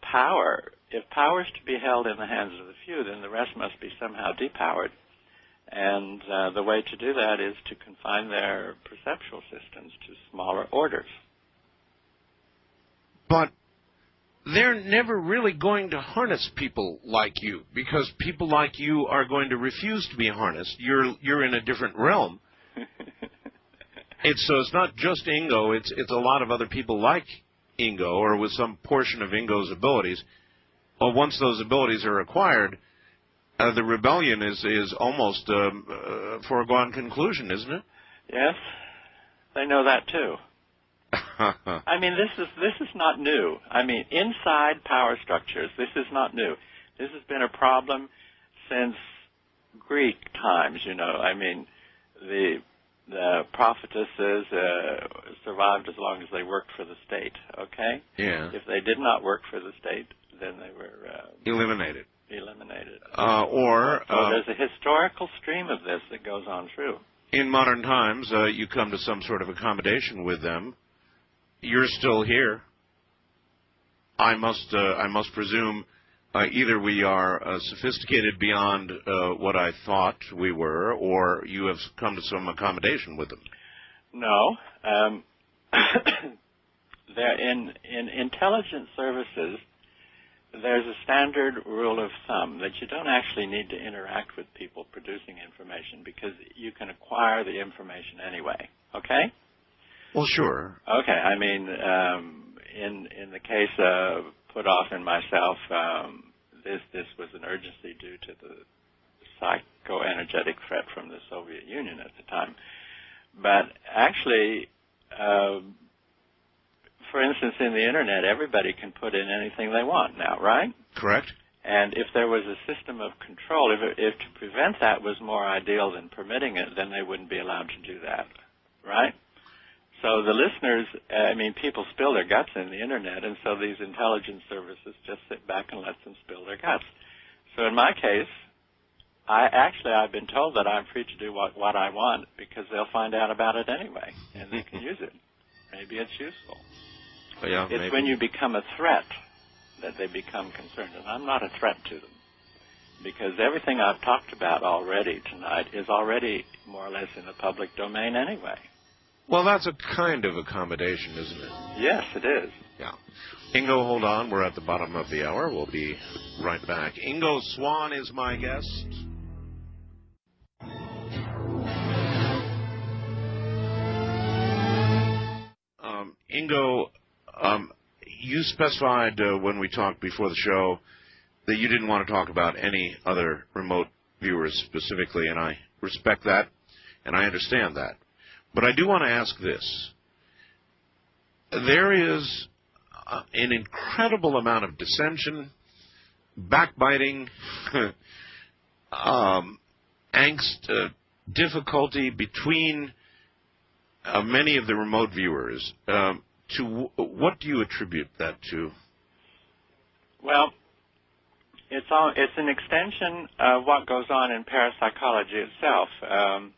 power if power is to be held in the hands of the few, then the rest must be somehow depowered. And uh, the way to do that is to confine their perceptual systems to smaller orders. But they're never really going to harness people like you because people like you are going to refuse to be harnessed. You're you're in a different realm. it's so it's not just Ingo. It's it's a lot of other people like Ingo or with some portion of Ingo's abilities well, once those abilities are acquired, uh, the rebellion is is almost um, a foregone conclusion, isn't it? Yes, they know that too. I mean, this is this is not new. I mean, inside power structures, this is not new. This has been a problem since Greek times. You know, I mean, the the prophetesses uh, survived as long as they worked for the state. Okay. Yeah. If they did not work for the state, then they were uh, eliminated. Eliminated. Uh, or so uh, there's a historical stream of this that goes on through. In modern times, uh, you come to some sort of accommodation with them. You're still here. I must. Uh, I must presume. Uh, either we are uh, sophisticated beyond what I thought we were, or you have come to some accommodation with them. No, um, in in intelligence services there's a standard rule of thumb that you don't actually need to interact with people producing information because you can acquire the information anyway. Okay? Well, sure. Okay, I mean, um, in in the case of Puthoff and myself, um, this this was an urgency due to the psychoenergetic threat from the Soviet Union at the time. But actually, uh, for instance, in the internet, everybody can put in anything they want now, right? Correct. And if there was a system of control, if, it, if to prevent that was more ideal than permitting it, then they wouldn't be allowed to do that, right? So the listeners, uh, I mean, people spill their guts in the internet, and so these intelligence services just sit back and let them spill their guts. So in my case, I actually I've been told that I'm free to do what what I want because they'll find out about it anyway, and they can use it. Maybe it's useful. Yeah, It's maybe. when you become a threat that they become concerned, and I'm not a threat to them because everything I've talked about already tonight is already more or less in the public domain anyway. Well, that's a kind of accommodation, isn't it? Yes, it is. Yeah. Ingo, hold on. We're at the bottom of the hour. We'll be right back. Ingo Swann is my guest. Um, Ingo, um, you specified uh, when we talked before the show that you didn't want to talk about any other remote viewers specifically, and I respect that, and I understand that. But I do want to ask this. There is uh, an incredible amount of dissension, backbiting, um, angst, uh, difficulty between uh, many of the remote viewers. Um, to what do you attribute that to? Well, it's all it's an extension of what goes on in parapsychology itself. Um,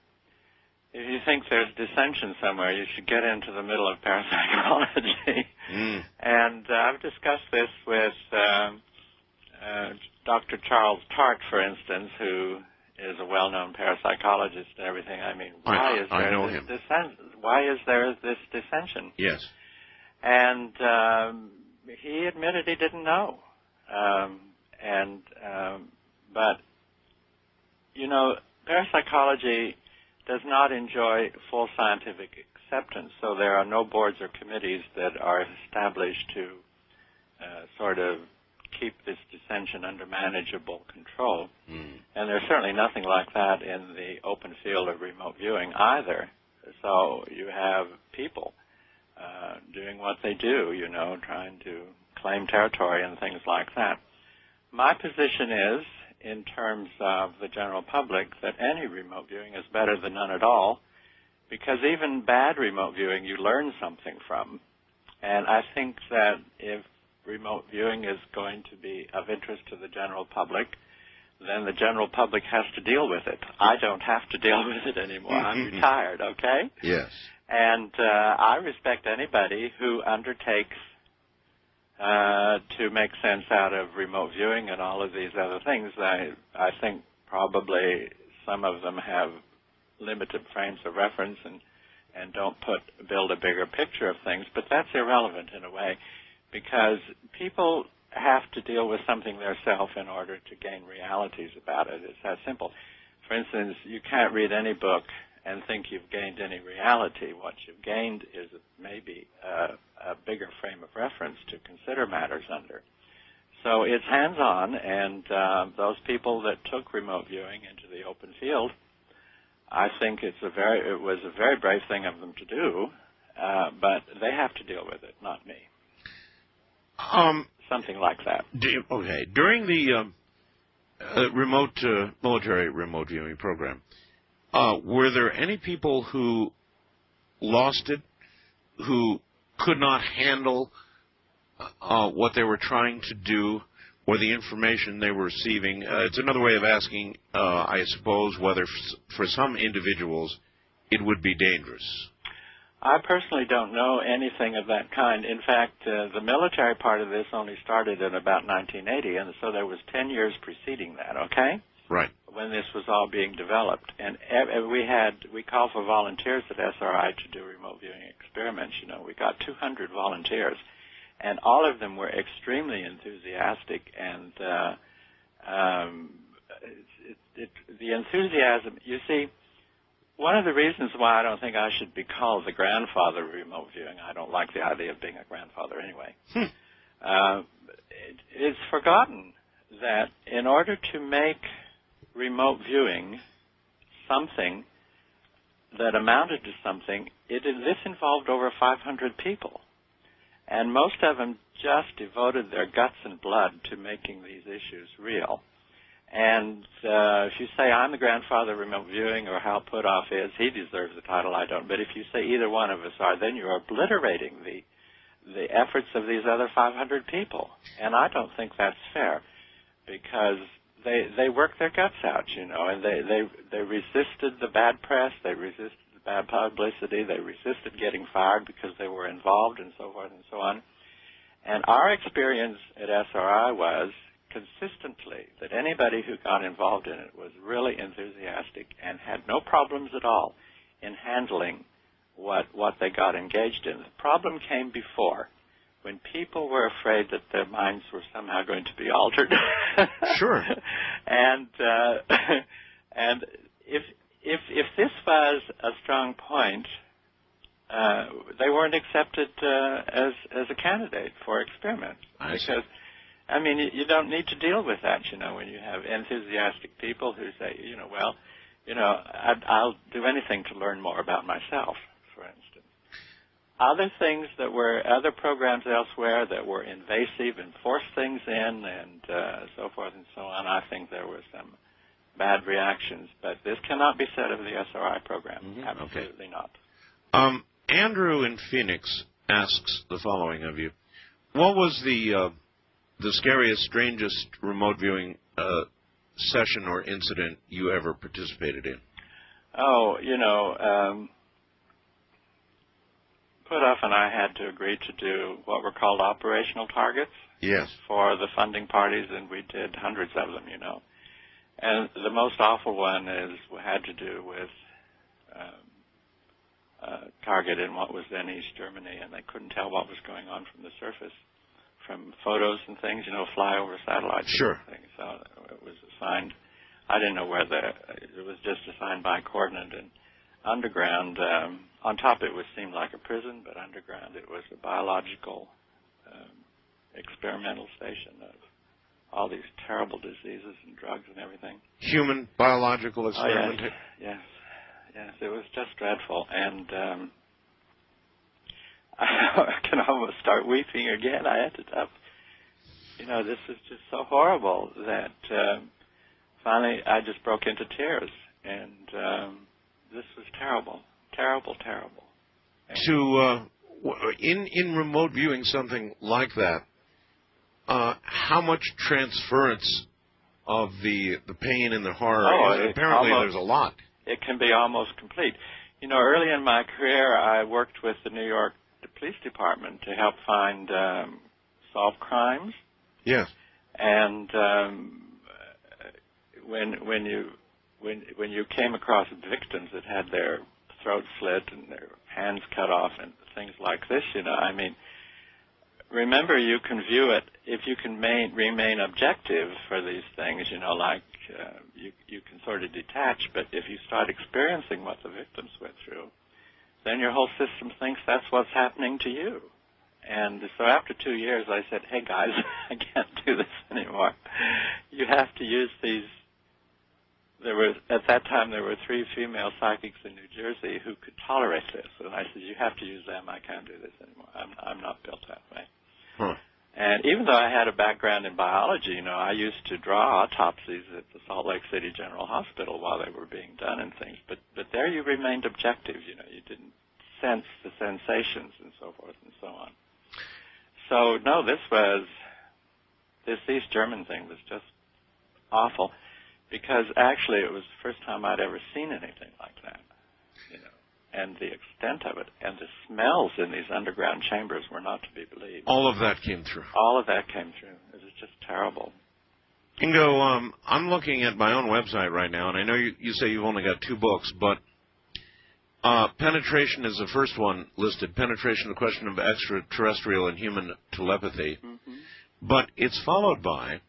if you think there's dissension somewhere, you should get into the middle of parapsychology. Mm. And uh, I've discussed this with um, uh, Dr. Charles Tart, for instance, who is a well-known parapsychologist and everything. I mean, I- why is I there know this dissen- Why is there this dissension? Yes. And um, he admitted he didn't know. Um, and um, but you know, parapsychology does not enjoy full scientific acceptance, so there are no boards or committees that are established to uh, sort of keep this dissension under manageable control. Mm. And there's certainly nothing like that in the open field of remote viewing either. So you have people uh, doing what they do, you know, trying to claim territory and things like that. My position is, in terms of the general public, that any remote viewing is better than none at all, because even bad remote viewing you learn something from. And I think that if remote viewing is going to be of interest to the general public, then the general public has to deal with it. I don't have to deal with it anymore. I'm retired, okay? Yes. And uh, I respect anybody who undertakes uh, to make sense out of remote viewing and all of these other things. I I think probably some of them have limited frames of reference and and don't put build a bigger picture of things, but that's irrelevant in a way because people have to deal with something themselves in order to gain realities about it. It's that simple. For instance, you can't read any book and think you've gained any reality. What you've gained is maybe a, a bigger frame of reference to consider matters under. So it's hands-on, and uh, those people that took remote viewing into the open field, I think it's a very it was a very brave thing of them to do, uh, but they have to deal with it, not me. Um, Something like that. do- okay. During the um, uh, remote uh, military remote viewing program, uh, were there any people who lost it, who could not handle uh, what they were trying to do or the information they were receiving? Uh, it's another way of asking, uh, I suppose, whether f- for some individuals it would be dangerous. I personally don't know anything of that kind. In fact, uh, the military part of this only started in about 1980, and so there was 10 years preceding that. Okay, Right. when this was all being developed, and we had we called for volunteers at SRI to do remote viewing experiments. You know, we got 200 volunteers, and all of them were extremely enthusiastic and. Uh, um, it, it, it, the enthusiasm, you see, one of the reasons why I don't think I should be called the grandfather of remote viewing, I don't like the idea of being a grandfather anyway. Hmm. Uh, it, it's forgotten that in order to make remote viewing something that amounted to something, it, this involved over 500 people. And most of them just devoted their guts and blood to making these issues real. And uh, if you say I'm the grandfather of remote viewing or Hal Puthoff is, he deserves the title. I don't. But if you say either one of us are, then you're obliterating the the efforts of these other 500 people. And I don't think that's fair because they they worked their guts out, you know, and they they they resisted the bad press, they resisted the bad publicity, they resisted getting fired because they were involved and so forth and so on. And our experience at SRI was consistently that anybody who got involved in it was really enthusiastic and had no problems at all in handling what what they got engaged in. The problem came before when people were afraid that their minds were somehow going to be altered. sure. and uh, and if if if this was a strong point, uh, they weren't accepted uh, as as a candidate for experiment I because. see. I mean, you, you don't need to deal with that, you know, when you have enthusiastic people who say, you know, well, you know, I'd, I'll do anything to learn more about myself, for instance. Other things that were, other programs elsewhere that were invasive and forced things in and uh, so forth and so on, I think there were some bad reactions. But this cannot be said of the SRI program. Mhm, Absolutely not. Um, Andrew in Phoenix asks the following of you: What was the uh, the scariest, strangest remote viewing uh, session or incident you ever participated in? Oh, you know, um, Puthoff and I had to agree to do what were called operational targets Yes. for the funding parties, and we did hundreds of them, you know. And the most awful one is had to do with um, a target in what was then East Germany, and they couldn't tell what was going on from the surface from photos and things, you know, flyover satellites. Sure. And things. So it was assigned. I didn't know where the it was just assigned by coordinate and underground. Um, on top, it was seemed like a prison, but underground, it was a biological um, experimental station of all these terrible diseases and drugs and everything. Human biological Oh, yes, experiment. yes, yes. It was just dreadful, and um, I can almost start weeping again. I ended up, you know, this is just so horrible that um, finally I just broke into tears, and um, this was terrible, terrible, terrible. To uh, in in remote viewing something like that, uh, how much transference of the the pain and the horror? Oh, is- apparently, almost- there's a lot. it can be almost complete. You know, early in my career, I worked with the New York Police Department to help find um, solve crimes, Yes. and um, when when you when when you came across victims that had their throats slit and their hands cut off and things like this, you know, I mean, remember you can view it if you can main, remain objective for these things, you know, like uh, you you can sort of detach, but if you start experiencing what the victims went through, then your whole system thinks that's what's happening to you. And so after two years, I said, "Hey guys, I can't do this anymore. You have to use these." There were at that time there were three female psychics in New Jersey who could tolerate this, and I said, "You have to use them. I can't do this anymore. I'm I'm not built that way." Huh. And even though I had a background in biology, you know, I used to draw autopsies at the Salt Lake City General Hospital while they were being done and things. But but there you remained objective, you know, you didn't sense the sensations and so forth and so on. So no, this was this East German thing was just awful because actually it was the first time I'd ever seen anything like that. You know. And the extent of it and the smells in these underground chambers were not to be believed All of that came through. all of that came through. It was just terrible. Ingo, um, I'm looking at my own website right now, and I know you, you say you've only got two books, but uh, penetration is the first one listed. Penetration, the question of extraterrestrial and human telepathy. But it's followed by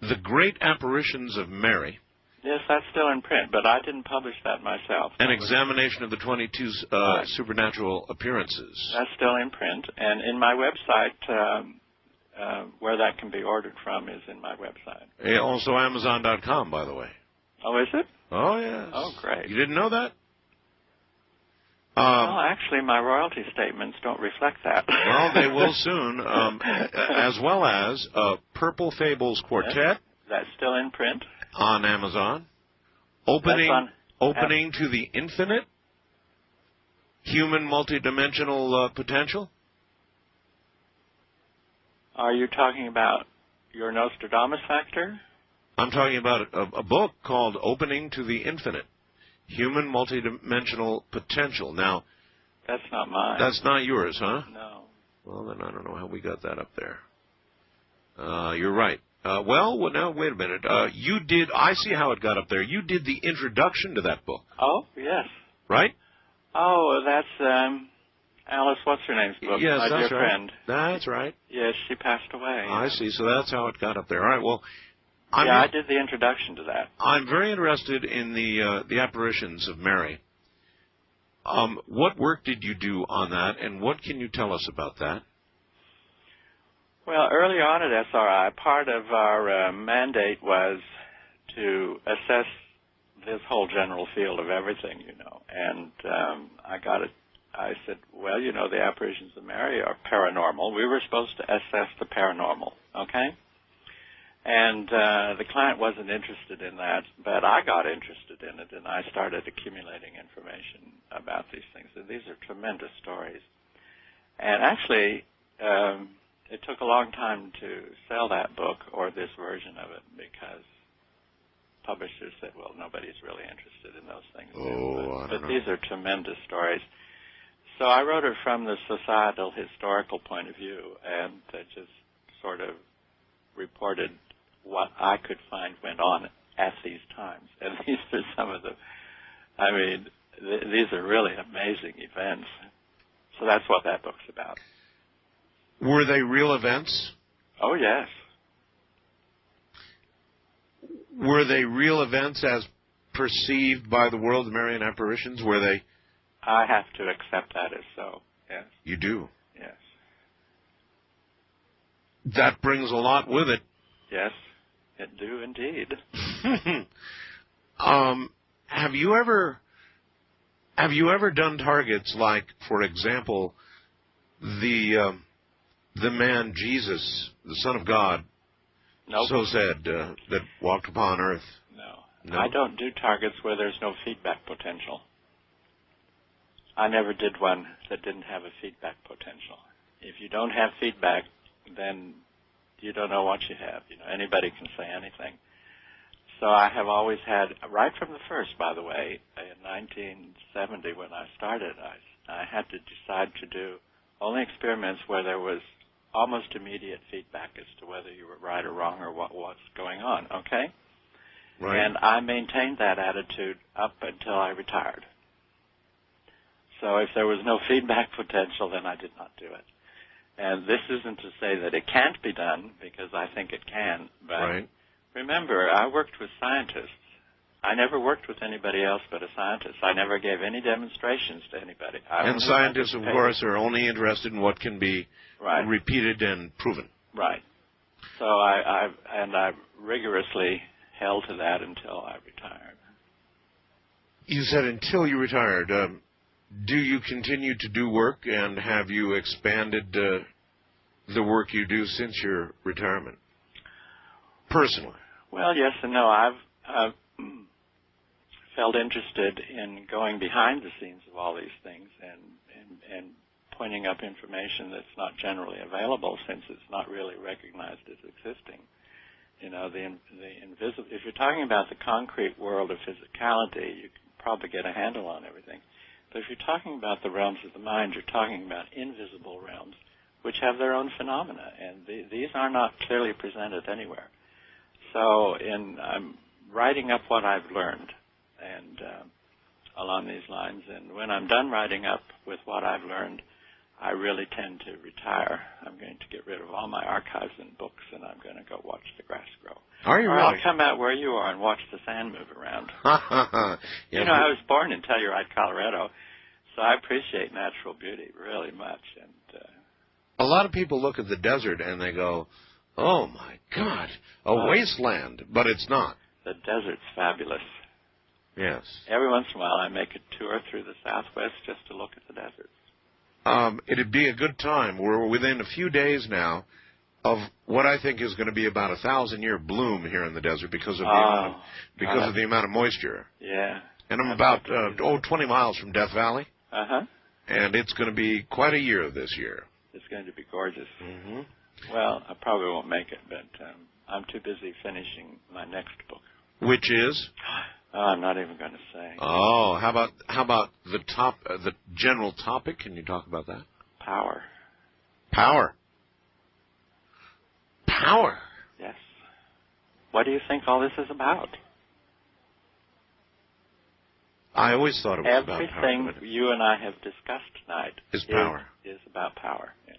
the great apparitions of Mary, Yes, that's still in print, but I didn't publish that myself. An examination of the 22 uh, Right. supernatural appearances. That's still in print, and in my website, um, uh, where that can be ordered from is in my website. Eh, Also Amazon.com, by the way. Oh, is it? Oh, yes. Oh, great. You didn't know that? Well, Um, actually, my royalty statements don't reflect that. well, they will soon, um, as well as uh, Purple Fables Quartet That's still in print. on Amazon. Opening, on- opening to the infinite. Human multidimensional uh, potential. Are you talking about your Nostradamus factor? I'm talking about a, a book called Opening to the Infinite. Human multidimensional potential. Now, That's not mine. that's not yours, huh? no. Well, then I don't know how we got that up there. Uh, you're right. Uh, well, well, now wait a minute. Uh, you did. I see how it got up there. You did the introduction to that book, Oh, yes. right? Oh, that's um, Alice. What's her name's book? yes, my that's dear right. friend. That's right. Yes, she passed away. I see. So that's how it got up there. All right. Well, I'm yeah, I did the introduction to that. I'm very interested in the uh, the apparitions of Mary. Um, what work did you do on that, and what can you tell us about that? Well, early on at SRI, part of our uh, mandate was to assess this whole general field of everything, you know. And um, I got it. I said, well, you know, the apparitions of Mary are paranormal. We were supposed to assess the paranormal, okay? And uh, the client wasn't interested in that, but I got interested in it, and I started accumulating information about these things. And these are tremendous stories. And actually, um, it took a long time to sell that book or this version of it because publishers said, well, nobody's really interested in those things. Oh, but, but these are tremendous stories. So I wrote it from the societal historical point of view and uh, just sort of reported what I could find went on at these times. And these are some of the, I mean, th- these are really amazing events. So that's what that book's about. Were they real events? Oh, yes. Were they real events as perceived by the world of Marian apparitions? Were they? I have to accept that as so. Yes, You do. yes, That brings a lot with it. yes, it do indeed. um, have you ever have you ever done targets like, for example, the um, the man Jesus, the Son of God, No, so said, uh, that walked upon earth? no, No? I don't do targets where there's no feedback potential. I never did one that didn't have a feedback potential. If you don't have feedback, then you don't know what you have. You know, anybody can say anything. So I have always had, right from the first, by the way, in 1970 when I started, I, I had to decide to do only experiments where there was almost immediate feedback as to whether you were right or wrong or what was going on. Okay, Right. and I maintained that attitude up until I retired. So if there was no feedback potential, then I did not do it. And this isn't to say that it can't be done because I think it can, but right. Remember, I worked with scientists. I never worked with anybody else but a scientist. I never gave any demonstrations to anybody. I And scientists, of course, are only interested in what can be right, repeated and proven. right. So I, I and I rigorously held to that until I retired. You said until you retired. Um, do you continue to do work, and have you expanded uh, the work you do since your retirement? Personally, Well, yes and no. I've, I've felt interested in going behind the scenes of all these things and, and, and pointing up information that's not generally available since it's not really recognized as existing. You know, the, the invisible, if you're talking about the concrete world of physicality, you can probably get a handle on everything. But if you're talking about the realms of the mind, you're talking about invisible realms, which have their own phenomena, and the, these are not clearly presented anywhere. So, in I'm writing up what I've learned, and uh, along these lines. And when I'm done writing up with what I've learned, I really tend to retire. I'm going to get rid of all my archives and books, and I'm going to go watch the grass grow. Are you or really? I'll come out where you are and watch the sand move around. yeah, you know, I was born in Telluride, Colorado, so I appreciate natural beauty really much. And uh, a lot of people look at the desert and they go, "Oh my God, a wasteland," but it's not. the desert's fabulous. Yes. Every once in a while, I make a tour through the Southwest just to look at the desert. Um, it'd be a good time. We're within a few days now of what I think is going to be about a thousand year bloom here in the desert because of the amount of, Oh, because God. of the amount of moisture. yeah. And I'm about uh, oh 20 miles from Death Valley, Uh huh. and it's going to be quite a year this year. It's going to be gorgeous. Mm-hmm. Well, I probably won't make it, but um, I'm too busy finishing my next book. Which is Oh, I'm not even going to say. oh, how about how about the top uh, the general topic? Can you talk about that? Power. Power. Power. Yes. What do you think all this is about? I always thought it was about power. Everything you and I have discussed tonight Is power. Is, about power. Yes.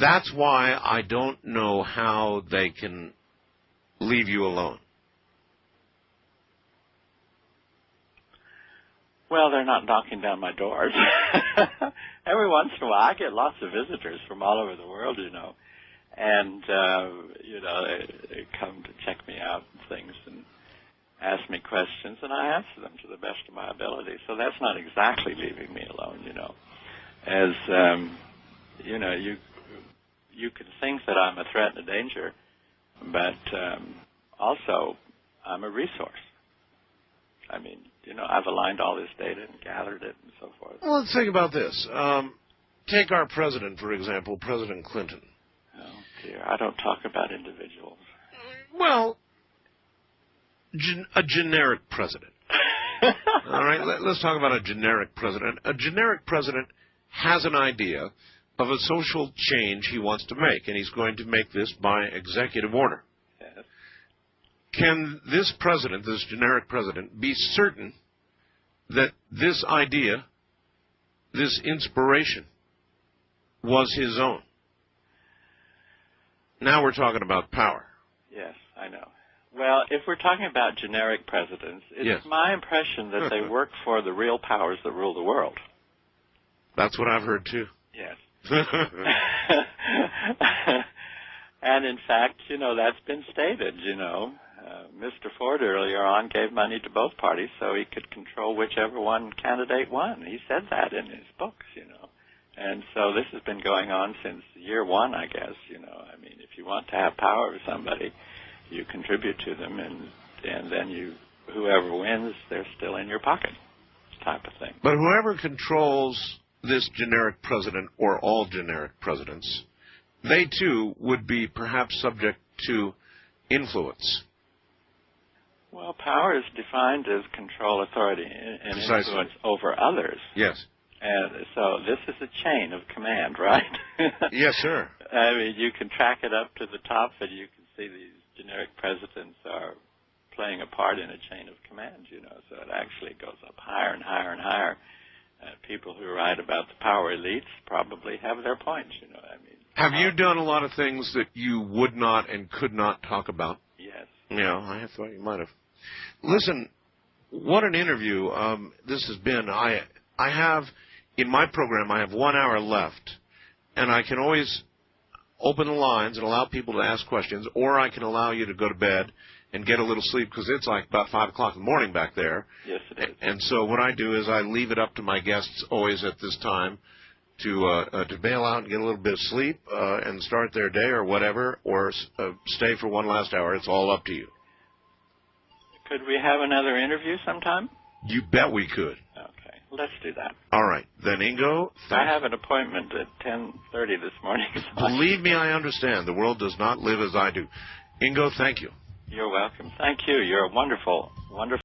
That's why I don't know how they can leave you alone. Well, they're not knocking down my doors. Every once in a while, I get lots of visitors from all over the world, you know, and uh, you know they, they come to check me out and things and ask me questions, and I answer them to the best of my ability. So that's not exactly leaving me alone, you know. As um, you know, you you can think that I'm a threat and a danger, but um, also I'm a resource. I mean, you know, I've aligned all this data and gathered it and so forth. Well, let's think about this. Um, take our president, for example, President Clinton. Oh dear, I don't talk about individuals. Well, gen- a generic president. All right, let, let's talk about a generic president. A generic president has an idea of a social change he wants to make, and he's going to make this by executive order. Can this president, this generic president, be certain that this idea, this inspiration, was his own? Now we're talking about power. Yes, I know. Well, if we're talking about generic presidents, it's Yes. my impression that they work for the real powers that rule the world. That's what I've heard too. Yes. and in fact, you know, that's been stated, you know. Uh, Mr. Ford earlier on gave money to both parties so he could control whichever one candidate won. He said that in his books, you know. And so this has been going on since year one, I guess, you know. I mean, if you want to have power with somebody, you contribute to them and and then you whoever wins, they're still in your pocket type of thing. but whoever controls this generic president or all generic presidents, they too would be perhaps subject to influence. Well, power is defined as control, authority, and Precisely. influence over others. Yes. And so this is a chain of command, right? Yes, sir. I mean, you can track it up to the top, and you can see these generic presidents are playing a part in a chain of command, you know. So it actually goes up higher and higher and higher. People who write about the power elites probably have their points, you know. I mean, Have you done a lot of things that you would not and could not talk about? yes. Yeah, I thought you might have. Listen, what an interview um, this has been. I I have in my program I have one hour left, and I can always open the lines and allow people to ask questions, or I can allow you to go to bed and get a little sleep because it's like about five o'clock in the morning back there. Yes, it is. And so what I do is I leave it up to my guests always at this time to uh, uh, to bail out and get a little bit of sleep uh, and start their day or whatever, or uh, stay for one last hour. It's all up to you. Could we have another interview sometime? You bet we could. Okay, let's do that. All right, then Ingo. I have an appointment at 10:30 this morning. so Believe me, I understand. The world does not live as I do. Ingo, thank you. You're welcome. Thank you. You're a wonderful, wonderful.